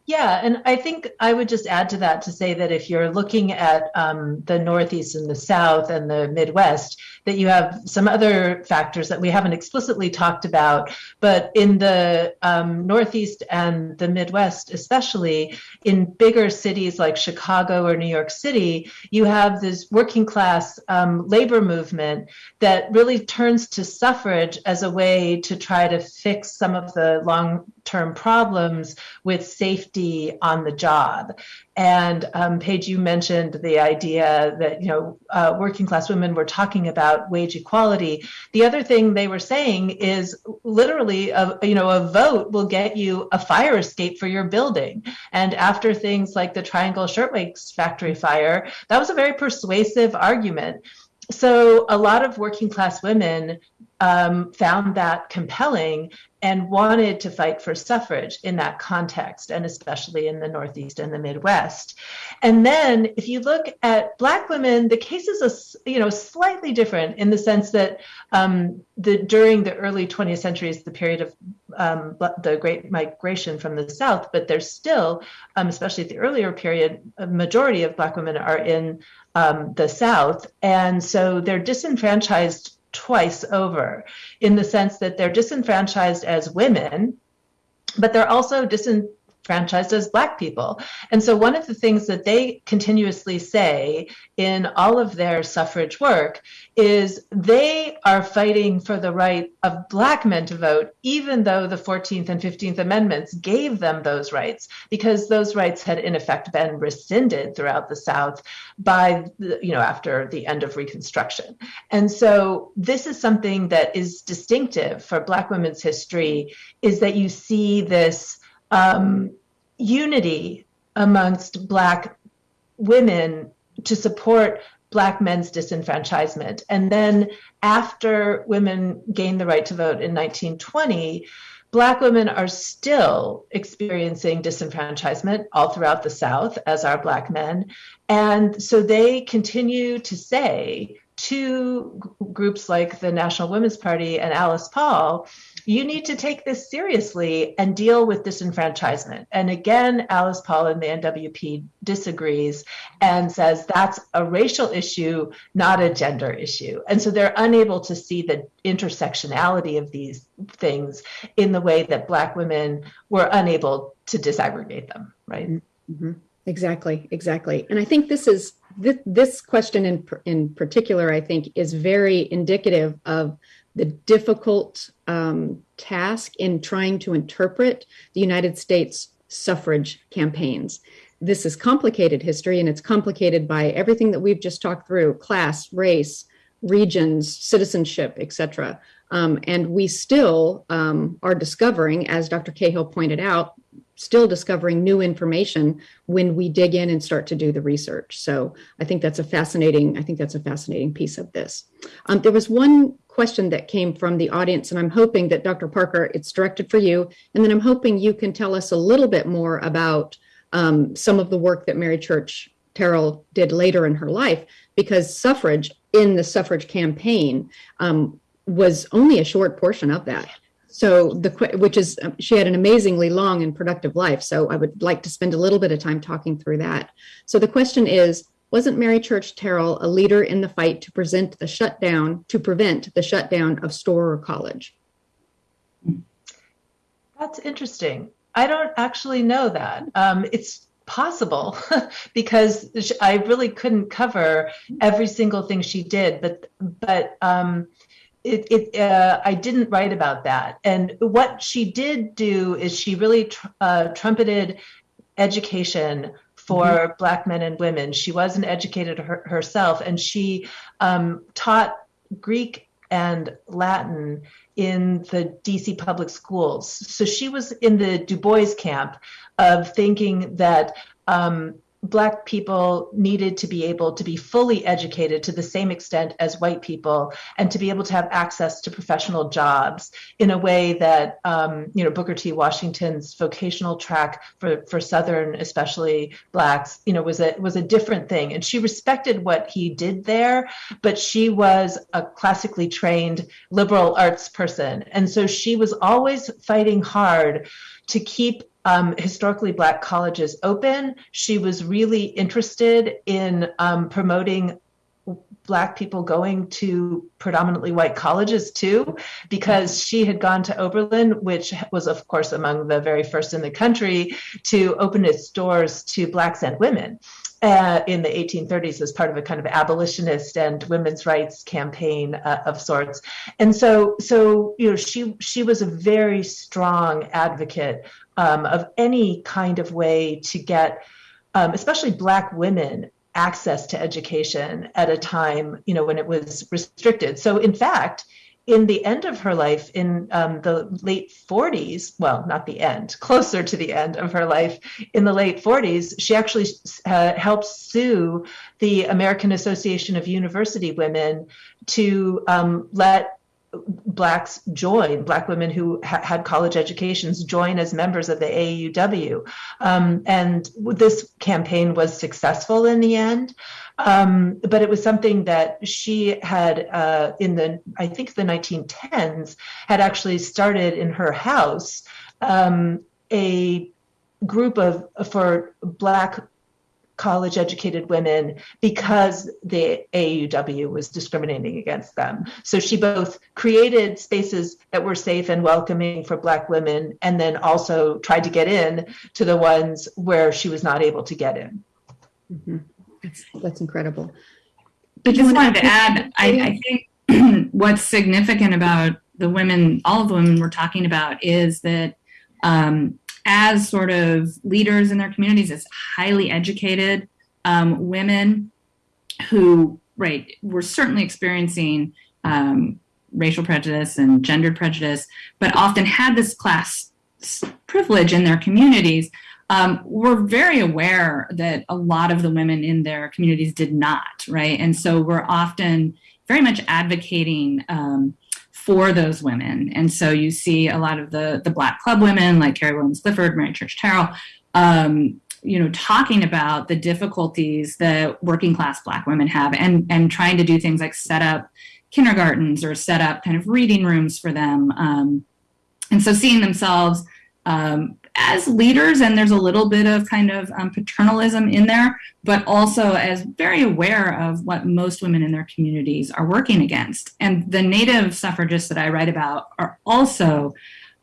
Yeah, and I think I would just add to that to say that if you're looking at um, the Northeast and the South and the Midwest, that you have some other factors that we haven't explicitly talked about. But in the um, Northeast and the Midwest, especially in bigger cities like Chicago or New York City, you have this working class um, labor movement that really turns to suffrage as a way to try to fix some of the long term problems with safety on the job. And um, Page, you mentioned the idea that you know uh, working class women were talking about wage equality. The other thing they were saying is literally, a, you know, a vote will get you a fire escape for your building. And after things like the Triangle Shirtwaist Factory fire, that was a very persuasive argument. So a lot of working class women um, found that compelling and wanted to fight for suffrage in that context, and especially in the Northeast and the Midwest. And then, if you look at Black women, the case is a, you know slightly different in the sense that um, the during the early 20th century is the period of um, the Great Migration from the South, but there's still, um, especially at the earlier period, a majority of Black women are in um, the South, and so they're disenfranchised twice over in the sense that they're disenfranchised as women, but they're also disenfranchised franchised as Black people. And so, one of the things that they continuously say in all of their suffrage work is they are fighting for the right of Black men to vote, even though the 14th and 15th Amendments gave them those rights, because those rights had in effect been rescinded throughout the South by, you know, after the end of Reconstruction. And so, this is something that is distinctive for Black women's history, is that you see this um, unity amongst Black women to support Black men's disenfranchisement. And then after women gained the right to vote in 1920, Black women are still experiencing disenfranchisement all throughout the South, as are Black men. And so they continue to say to groups like the National Women's Party and Alice Paul, you need to take this seriously and deal with disenfranchisement. And again, Alice Paul and the NWP disagrees and says that's a racial issue, not a gender issue. And so they're unable to see the intersectionality of these things in the way that Black women were unable to disaggregate them, right? Mm-hmm. Exactly, exactly. And I think this is this, this question in in particular, I think, is very indicative of the difficult um, task in trying to interpret the United States suffrage campaigns. This is complicated history, and it's complicated by everything that we've just talked through: class, race, regions, citizenship, etc. Um, and we still um, are discovering, as Dr. Cahill pointed out, still discovering new information when we dig in and start to do the research. So I think that's a fascinating, I think that's a fascinating piece of this. Um, there was one question that came from the audience, and I'm hoping that Dr. Parker, it's directed for you. And then I'm hoping you can tell us a little bit more about um, some of the work that Mary Church Terrell did later in her life, because suffrage in the suffrage campaign um, was only a short portion of that. So the which is um, she had an amazingly long and productive life. So I would like to spend a little bit of time talking through that. So the question is, wasn't Mary Church Terrell a leader in the fight to present the shutdown to prevent the shutdown of Storer College? That's interesting. I don't actually know that. Um, it's possible because I really couldn't cover every single thing she did, but but um, it, it uh, I didn't write about that. And what she did do is she really tr- uh, trumpeted education for mm-hmm. black men and women. She was an educated her- herself, and she um, taught Greek and Latin in the DC public schools. So she was in the Du Bois camp of thinking that um, Black people needed to be able to be fully educated to the same extent as white people and to be able to have access to professional jobs in a way that, um, you know, Booker T. Washington's vocational track for, for Southern, especially Blacks, you know, was a, was a different thing. And she respected what he did there, but she was a classically trained liberal arts person. And so she was always fighting hard to keep um, historically black colleges open. She was really interested in um, promoting black people going to predominantly white colleges too because she had gone to oberlin which was of course among the very first in the country to open its doors to blacks and women uh, in the 1830s as part of a kind of abolitionist and women's rights campaign uh, of sorts. And so, so you know, she she was a very strong advocate um, of any kind of way to get, um, especially Black women, access to education at a time, you know, when it was restricted. So, in fact, in the end of her life, in um, the late 40s, well, not the end, closer to the end of her life, in the late 40s, she actually uh, helped sue the American Association of University Women to um, let blacks join black women who ha- had college educations join as members of the AUW um, and this campaign was successful in the end. Um, but it was something that she had uh, in the I think the 1910s had actually started in her house um, a group of for black college educated women because the AUW was discriminating against them. So she both created spaces that were safe and welcoming for Black women and then also tried to get in to the ones where she was not able to get in. Mm-hmm. That's, that's incredible. I just wanted to add, I, I think what's significant about the women, all of the women we're talking about, is that um, as sort of leaders in their communities, as highly educated um, women who, right, were certainly experiencing um, racial prejudice and gendered prejudice, but often had this class privilege in their communities, um, we're very aware that a lot of the women in their communities did not, right? And so we're often very much advocating um, for those women. And so you see a lot of the the Black club women like Carrie Williams Clifford, Mary Church Terrell, um, you know, talking about the difficulties that working class Black women have, and and trying to do things like set up kindergartens or set up kind of reading rooms for them. Um, and so seeing themselves um, as leaders, and there's a little bit of kind of um, paternalism in there, but also as very aware of what most women in their communities are working against. And the Native suffragists that I write about are also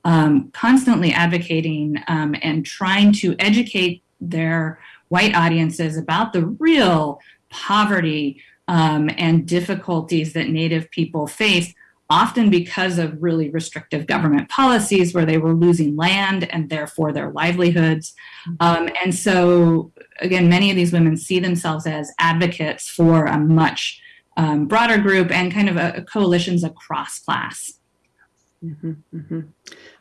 um, constantly advocating um, and trying to educate their white audiences about the real poverty um, and difficulties that Native people face often because of really restrictive government policies where they were losing land and therefore their livelihoods. Mm-hmm. Um, and so, again, many of these women see themselves as advocates for a much um, broader group and kind of a, a coalitions across class. Mm-hmm, mm-hmm.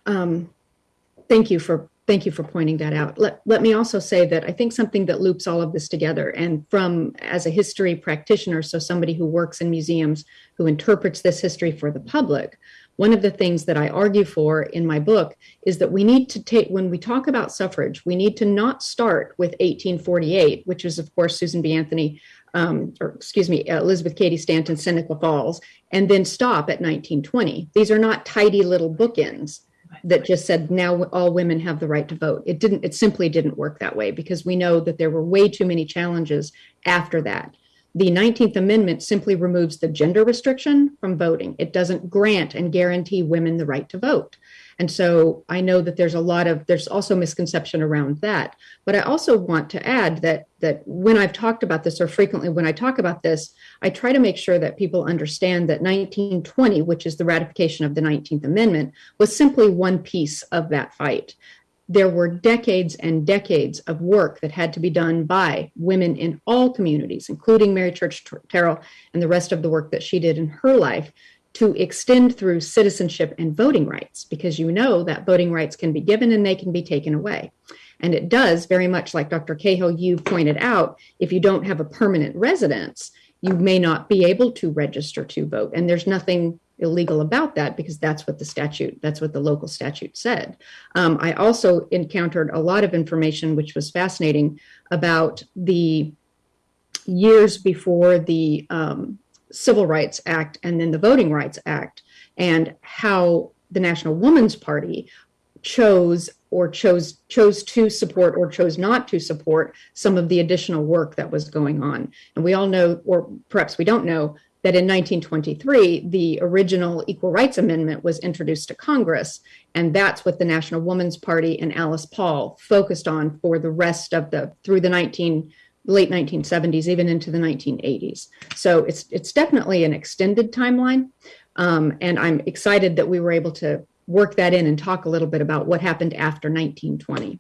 Um, thank you for Thank you for pointing that out. Let, let me also say that I think something that loops all of this together, and from as a history practitioner, so somebody who works in museums who interprets this history for the public, one of the things that I argue for in my book is that we need to take, when we talk about suffrage, we need to not start with 1848, which is, of course, Susan B. Anthony, um, or excuse me, Elizabeth Cady Stanton, Seneca Falls, and then stop at 1920. These are not tidy little bookends that just said now all women have the right to vote. It didn't, it simply didn't work that way because we know that there were way too many challenges after that. The 19th Amendment simply removes the gender restriction from voting. It doesn't grant and guarantee women the right to vote. And so I know that there's a lot of there's also misconception around that. But I also want to add that that when I've talked about this or frequently when I talk about this, I try to make sure that people understand that 1920, which is the ratification of the 19th Amendment, was simply one piece of that fight there were decades and decades of work that had to be done by women in all communities, including Mary Church Terrell and the rest of the work that she did in her life to extend through citizenship and voting rights, because you know that voting rights can be given and they can be taken away. And it does very much like Dr. Cahill, you pointed out, if you don't have a permanent residence, you may not be able to register to vote. And there's nothing illegal about that because that's what the statute, that's what the local statute said. Um, I also encountered a lot of information, which was fascinating, about the years before the um, Civil Rights Act and then the Voting Rights Act, and how the National Woman's Party chose or chose chose to support or chose not to support some of the additional work that was going on. And we all know, or perhaps we don't know, that in 1923, the original Equal Rights Amendment was introduced to Congress. And that's what the National Woman's Party and Alice Paul focused on for the rest of the, through the 19, late 1970s, even into the 1980s. So it's, it's definitely an extended timeline. Um, and I'm excited that we were able to work that in and talk a little bit about what happened after 1920.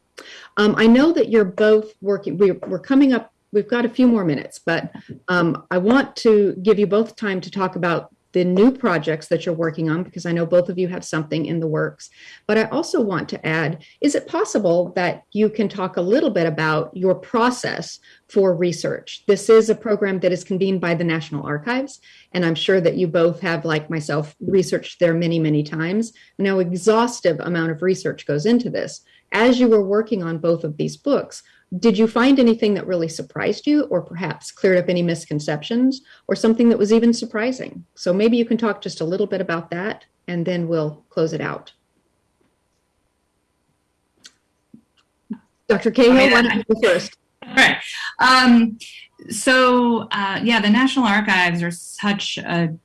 Um, I know that you're both working, we're, we're coming up we've got a few more minutes, but um, I want to give you both time to talk about the new projects that you're working on because I know both of you have something in the works. But I also want to add, is it possible that you can talk a little bit about your process for research? This is a program that is convened by the National Archives, and I'm sure that you both have, like myself, researched there many, many times. Now, exhaustive amount of research goes into this. As you were working on both of these books, did you find anything that really surprised you or perhaps cleared up any misconceptions or something that was even surprising? So maybe you can talk just a little bit about that and then we'll close it out. Dr. Cahill, why don't you go first? All right. Um, so, uh, yeah, the National Archives are such a,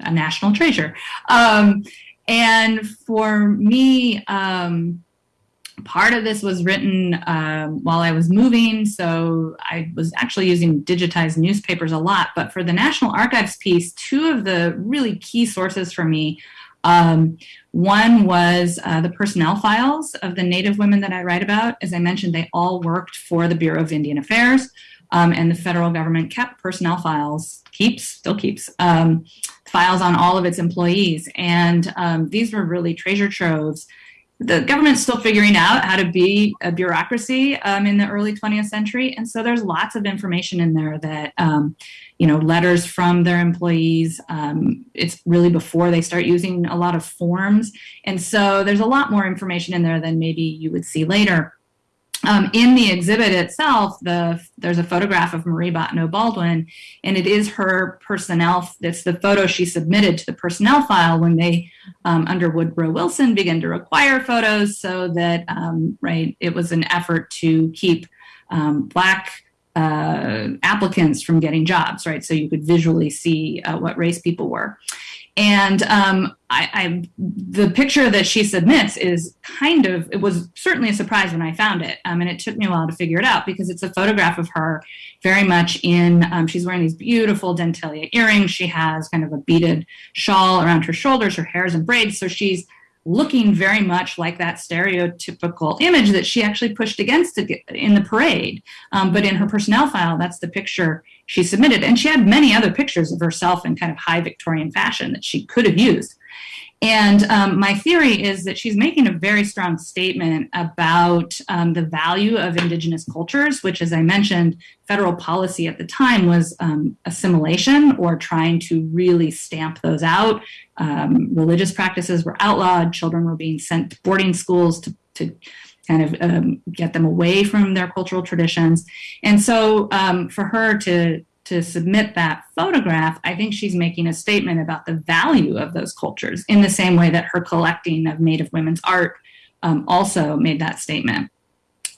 a national treasure. Um, and for me, um, part of this was written um, while I was moving, so I was actually using digitized newspapers a lot. But for the National Archives piece, two of the really key sources for me, um, one was uh, the personnel files of the Native women that I write about. As I mentioned, they all worked for the Bureau of Indian Affairs, um, and the federal government kept personnel files, keeps, still keeps, um, files on all of its employees. And um, these were really treasure troves the government's still figuring out how to be a bureaucracy um, in the early 20th century. And so there's lots of information in there that, um, you know, letters from their employees. Um, it's really before they start using a lot of forms. And so there's a lot more information in there than maybe you would see later. Um, in the exhibit itself, the, there's a photograph of Marie Bottineau Baldwin, and it is her personnel. It's the photo she submitted to the personnel file when they, um, under Woodrow Wilson, began to require photos, so that um, right, it was an effort to keep um, black uh, applicants from getting jobs, right? So you could visually see uh, what race people were. And um, I, I, the picture that she submits is kind of, it was certainly a surprise when I found it. Um, and it took me a while to figure it out because it's a photograph of her very much in, um, she's wearing these beautiful dentalia earrings. She has kind of a beaded shawl around her shoulders, her hair's in braids. So she's looking very much like that stereotypical image that she actually pushed against in the parade. Um, but in her personnel file, that's the picture she submitted. And she had many other pictures of herself in kind of high Victorian fashion that she could have used. And um, my theory is that she's making a very strong statement about um, the value of indigenous cultures, which, as I mentioned, federal policy at the time was um, assimilation or trying to really stamp those out. Um, religious practices were outlawed, children were being sent to boarding schools to, to kind of um, get them away from their cultural traditions. And so um, for her to to submit that photograph, I think she's making a statement about the value of those cultures in the same way that her collecting of Native women's art um, also made that statement.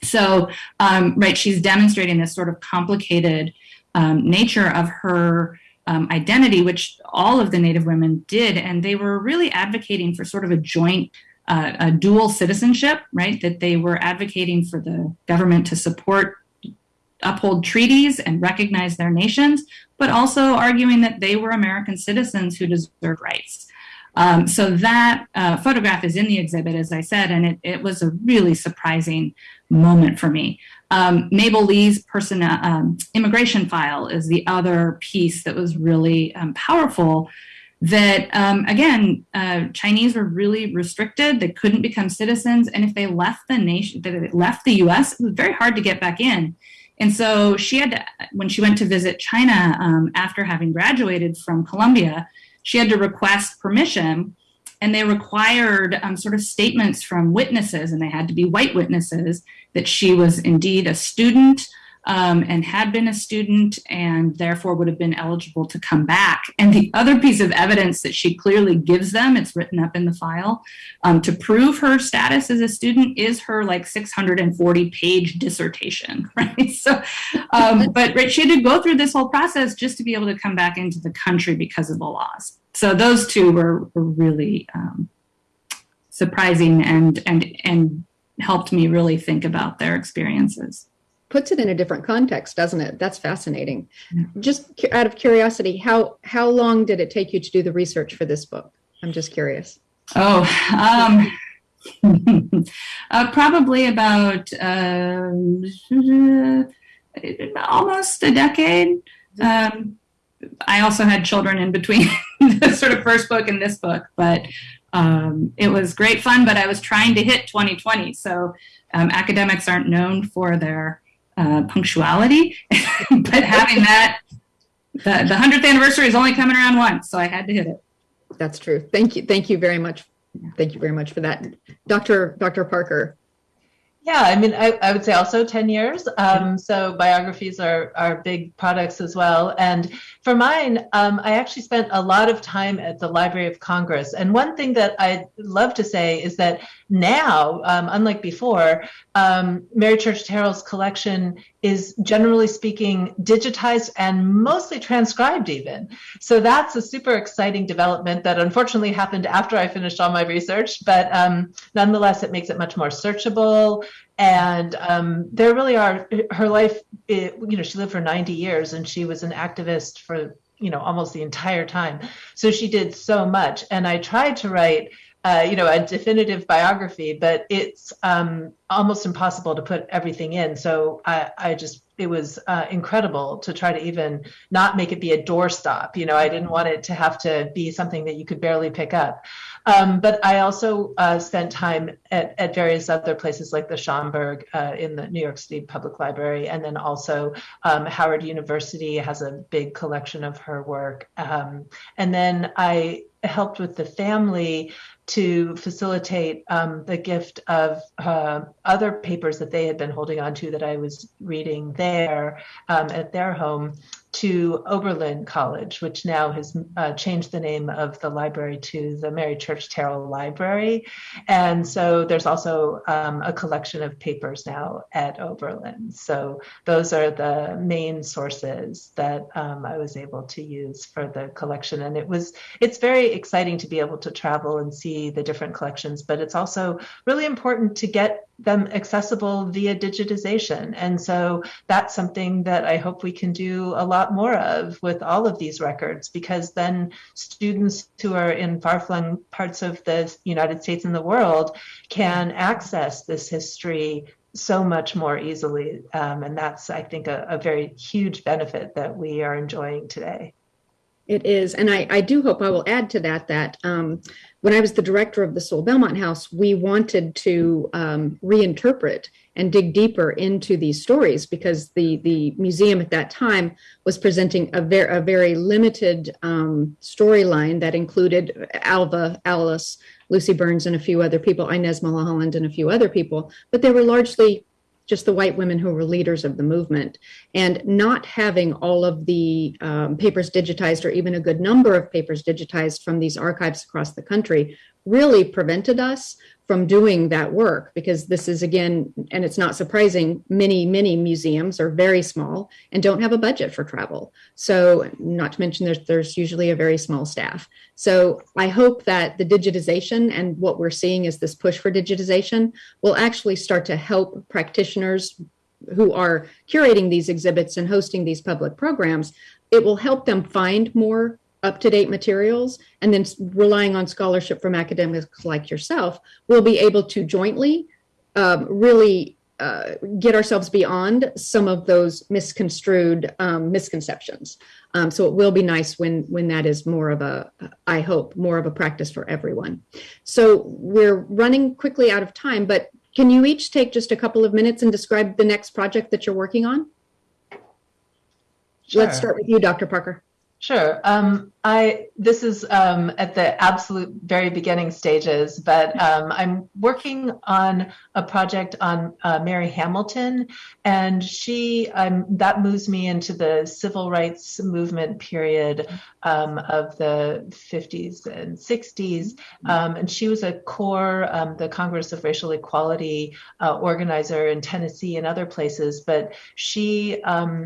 So, um, right, she's demonstrating this sort of complicated um, nature of her um, identity, which all of the Native women did, and they were really advocating for sort of a joint, uh, a dual citizenship, right? That they were advocating for the government to support, uphold treaties and recognize their nations, but also arguing that they were American citizens who deserve rights. Um, so that uh, photograph is in the exhibit, as I said, and it, it was a really surprising moment for me. Um, Mabel Lee's person, um, immigration file is the other piece that was really um, powerful. That um, again, uh, Chinese were really restricted; they couldn't become citizens, and if they left the nation, they left the U.S., it was very hard to get back in. And so she had to, when she went to visit China um, after having graduated from Columbia, she had to request permission and they required um, sort of statements from witnesses, and they had to be white witnesses that she was indeed a student um, and had been a student and therefore would have been eligible to come back. And the other piece of evidence that she clearly gives them, it's written up in the file, um, to prove her status as a student is her like 640 page dissertation, right? So, um, but right, she had to go through this whole process just to be able to come back into the country because of the laws so those two were, were really um, surprising and and and helped me really think about their experiences puts it in a different context doesn't it? That's fascinating. Yeah. just out of curiosity how how long did it take you to do the research for this book? I'm just curious. Oh um, uh, probably about um, almost a decade. Um, I also had children in between the sort of first book and this book, but um, it was great fun. But I was trying to hit 2020, so um, academics aren't known for their uh, punctuality, but having that, the, the 100th anniversary is only coming around once, so I had to hit it. That's true. Thank you. Thank you very much. Thank you very much for that, Dr. Dr. Parker. Yeah, I mean, I, I would say also 10 years. Um, so biographies are, are big products as well. And for mine, um, I actually spent a lot of time at the Library of Congress. And one thing that I'd love to say is that now, um, unlike before, um, Mary Church Terrell's collection is generally speaking digitized and mostly transcribed even. So that's a super exciting development that unfortunately happened after I finished all my research, but um, nonetheless, it makes it much more searchable. And um, there really are, her life, it, you know, she lived for 90 years and she was an activist for, you know, almost the entire time. So she did so much. And I tried to write uh, you know, a definitive biography, but it's um, almost impossible to put everything in. So I, I just, it was uh, incredible to try to even not make it be a doorstop. You know, I didn't want it to have to be something that you could barely pick up. Um, but I also uh, spent time at, at various other places like the Schomburg uh, in the New York City Public Library, and then also um, Howard University has a big collection of her work. Um, and then I helped with the family to facilitate um, the gift of uh, other papers that they had been holding on to that I was reading there um, at their home to Oberlin College, which now has uh, changed the name of the library to the Mary Church Terrell Library. And so there's also um, a collection of papers now at Oberlin. So those are the main sources that um, I was able to use for the collection. And it was, it's very exciting to be able to travel and see the different collections, but it's also really important to get them accessible via digitization. And so that's something that I hope we can do a lot more of with all of these records, because then students who are in far flung parts of the United States and the world can access this history so much more easily. Um, and that's, I think, a, a very huge benefit that we are enjoying today. It is. And I, I do hope I will add to that that um, when I was the director of the Sewall Belmont House, we wanted to um, reinterpret and dig deeper into these stories because the, the museum at that time was presenting a, ver- a very limited um, storyline that included Alva, Alice, Lucy Burns, and a few other people, Inez Milholland, and a few other people, but they were largely just the white women who were leaders of the movement. And not having all of the um, papers digitized or even a good number of papers digitized from these archives across the country really prevented us from doing that work because this is again and it's not surprising many many museums are very small and don't have a budget for travel. So not to mention there's there's usually a very small staff. So i hope that the digitization and what we're seeing is this push for digitization will actually start to help practitioners who are curating these exhibits and hosting these public programs. It will help them find more up-to-date materials and then relying on scholarship from academics like yourself we'll be able to jointly um, really uh, get ourselves beyond some of those misconstrued um, misconceptions. Um, so it will be nice when when that is more of a i hope more of a practice for everyone. So we're running quickly out of time but can you each take just a couple of minutes and describe the next project that you're working on? Sure. let's start with you dr parker Sure. Um, I this is um, at the absolute very beginning stages, but um, I'm working on a project on uh, Mary Hamilton, and she um, that moves me into the civil rights movement period um, of the 50s and 60s, um, and she was a core the Congress of Racial Equality uh, organizer in Tennessee and other places, but she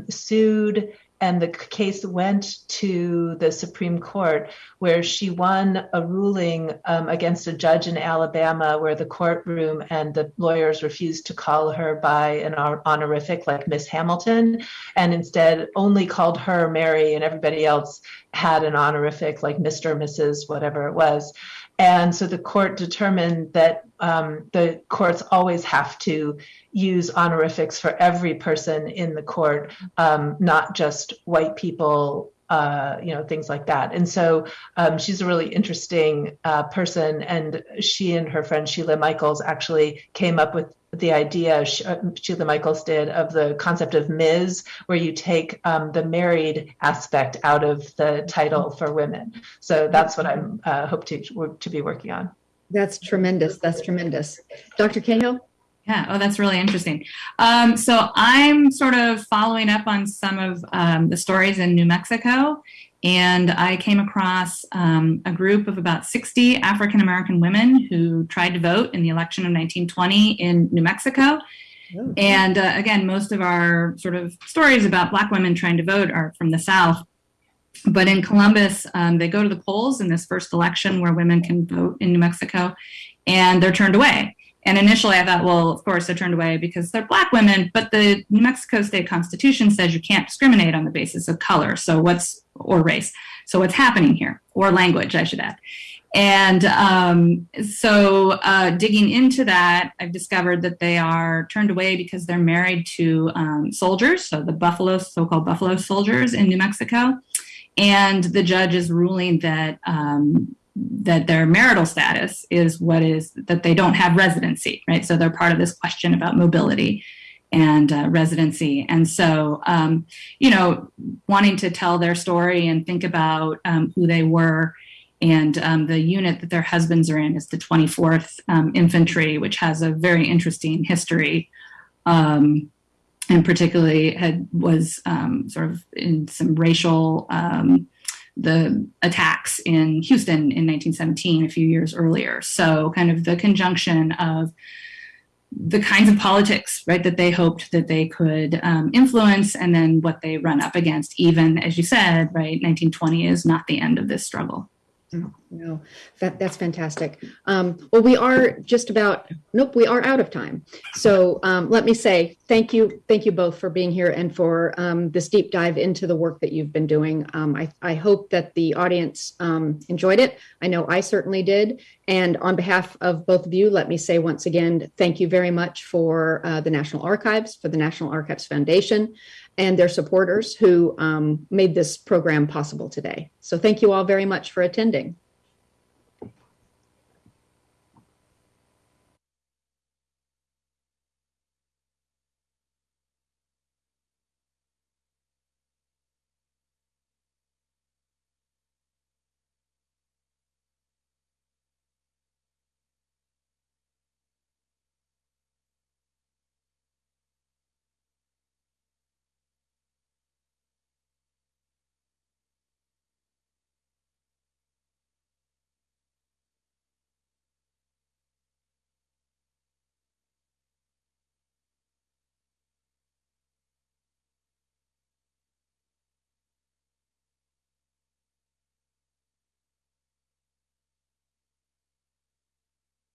sued and the case went to the Supreme Court, where she won a ruling um, against a judge in Alabama, where the courtroom and the lawyers refused to call her by an honorific like Miss Hamilton, and instead only called her Mary, and everybody else had an honorific like Mr., Mrs., whatever it was. And so the court determined that um, the courts always have to use honorifics for every person in the court, um, not just white people uh, you know, things like that. And so um, she's a really interesting uh, person. And she and her friend Sheila Michaels actually came up with the idea, uh, Sheila Michaels did, of the concept of Ms., where you take um, the married aspect out of the title for women. So that's what I'm uh, hope to, to be working on. That's tremendous. That's tremendous. Dr. Cahill? Yeah, oh, that's really interesting. Um, so I'm sort of following up on some of um, the stories in New Mexico, and I came across um, a group of about 60 African American women who tried to vote in the election of 1920 in New Mexico. Oh, and uh, again, most of our sort of stories about Black women trying to vote are from the South. But in Columbus, um, they go to the polls in this first election where women can vote in New Mexico, and they're turned away. And initially I thought, well, of course they're turned away because they're black women, but the New Mexico state constitution says you can't discriminate on the basis of color. So what's, or race. So what's happening here? Or language, I should add. And um, so uh, digging into that, I've discovered that they are turned away because they're married to um, soldiers, so the Buffalo, so-called Buffalo soldiers in New Mexico. And the judge is ruling that um, that their marital status is what is that they don't have residency, right? So they're part of this question about mobility and uh, residency. And so, um, you know, wanting to tell their story and think about um, who they were. And um, the unit that their husbands are in is the 24th um, Infantry, which has a very interesting history. Um, and particularly had was um, sort of in some racial the attacks in Houston in 1917, a few years earlier. So, kind of the conjunction of the kinds of politics, right, that they hoped that they could um, influence, and then what they run up against. Even as you said, right, 1920 is not the end of this struggle. No, no, that that's fantastic. Um, well, we are just about nope, we are out of time. So um, let me say thank you, thank you both for being here and for um, this deep dive into the work that you've been doing. Um, I I hope that the audience um, enjoyed it. I know I certainly did. And on behalf of both of you, let me say once again thank you very much for uh, the National Archives, for the National Archives Foundation and their supporters who um, made this program possible today. So thank you all very much for attending.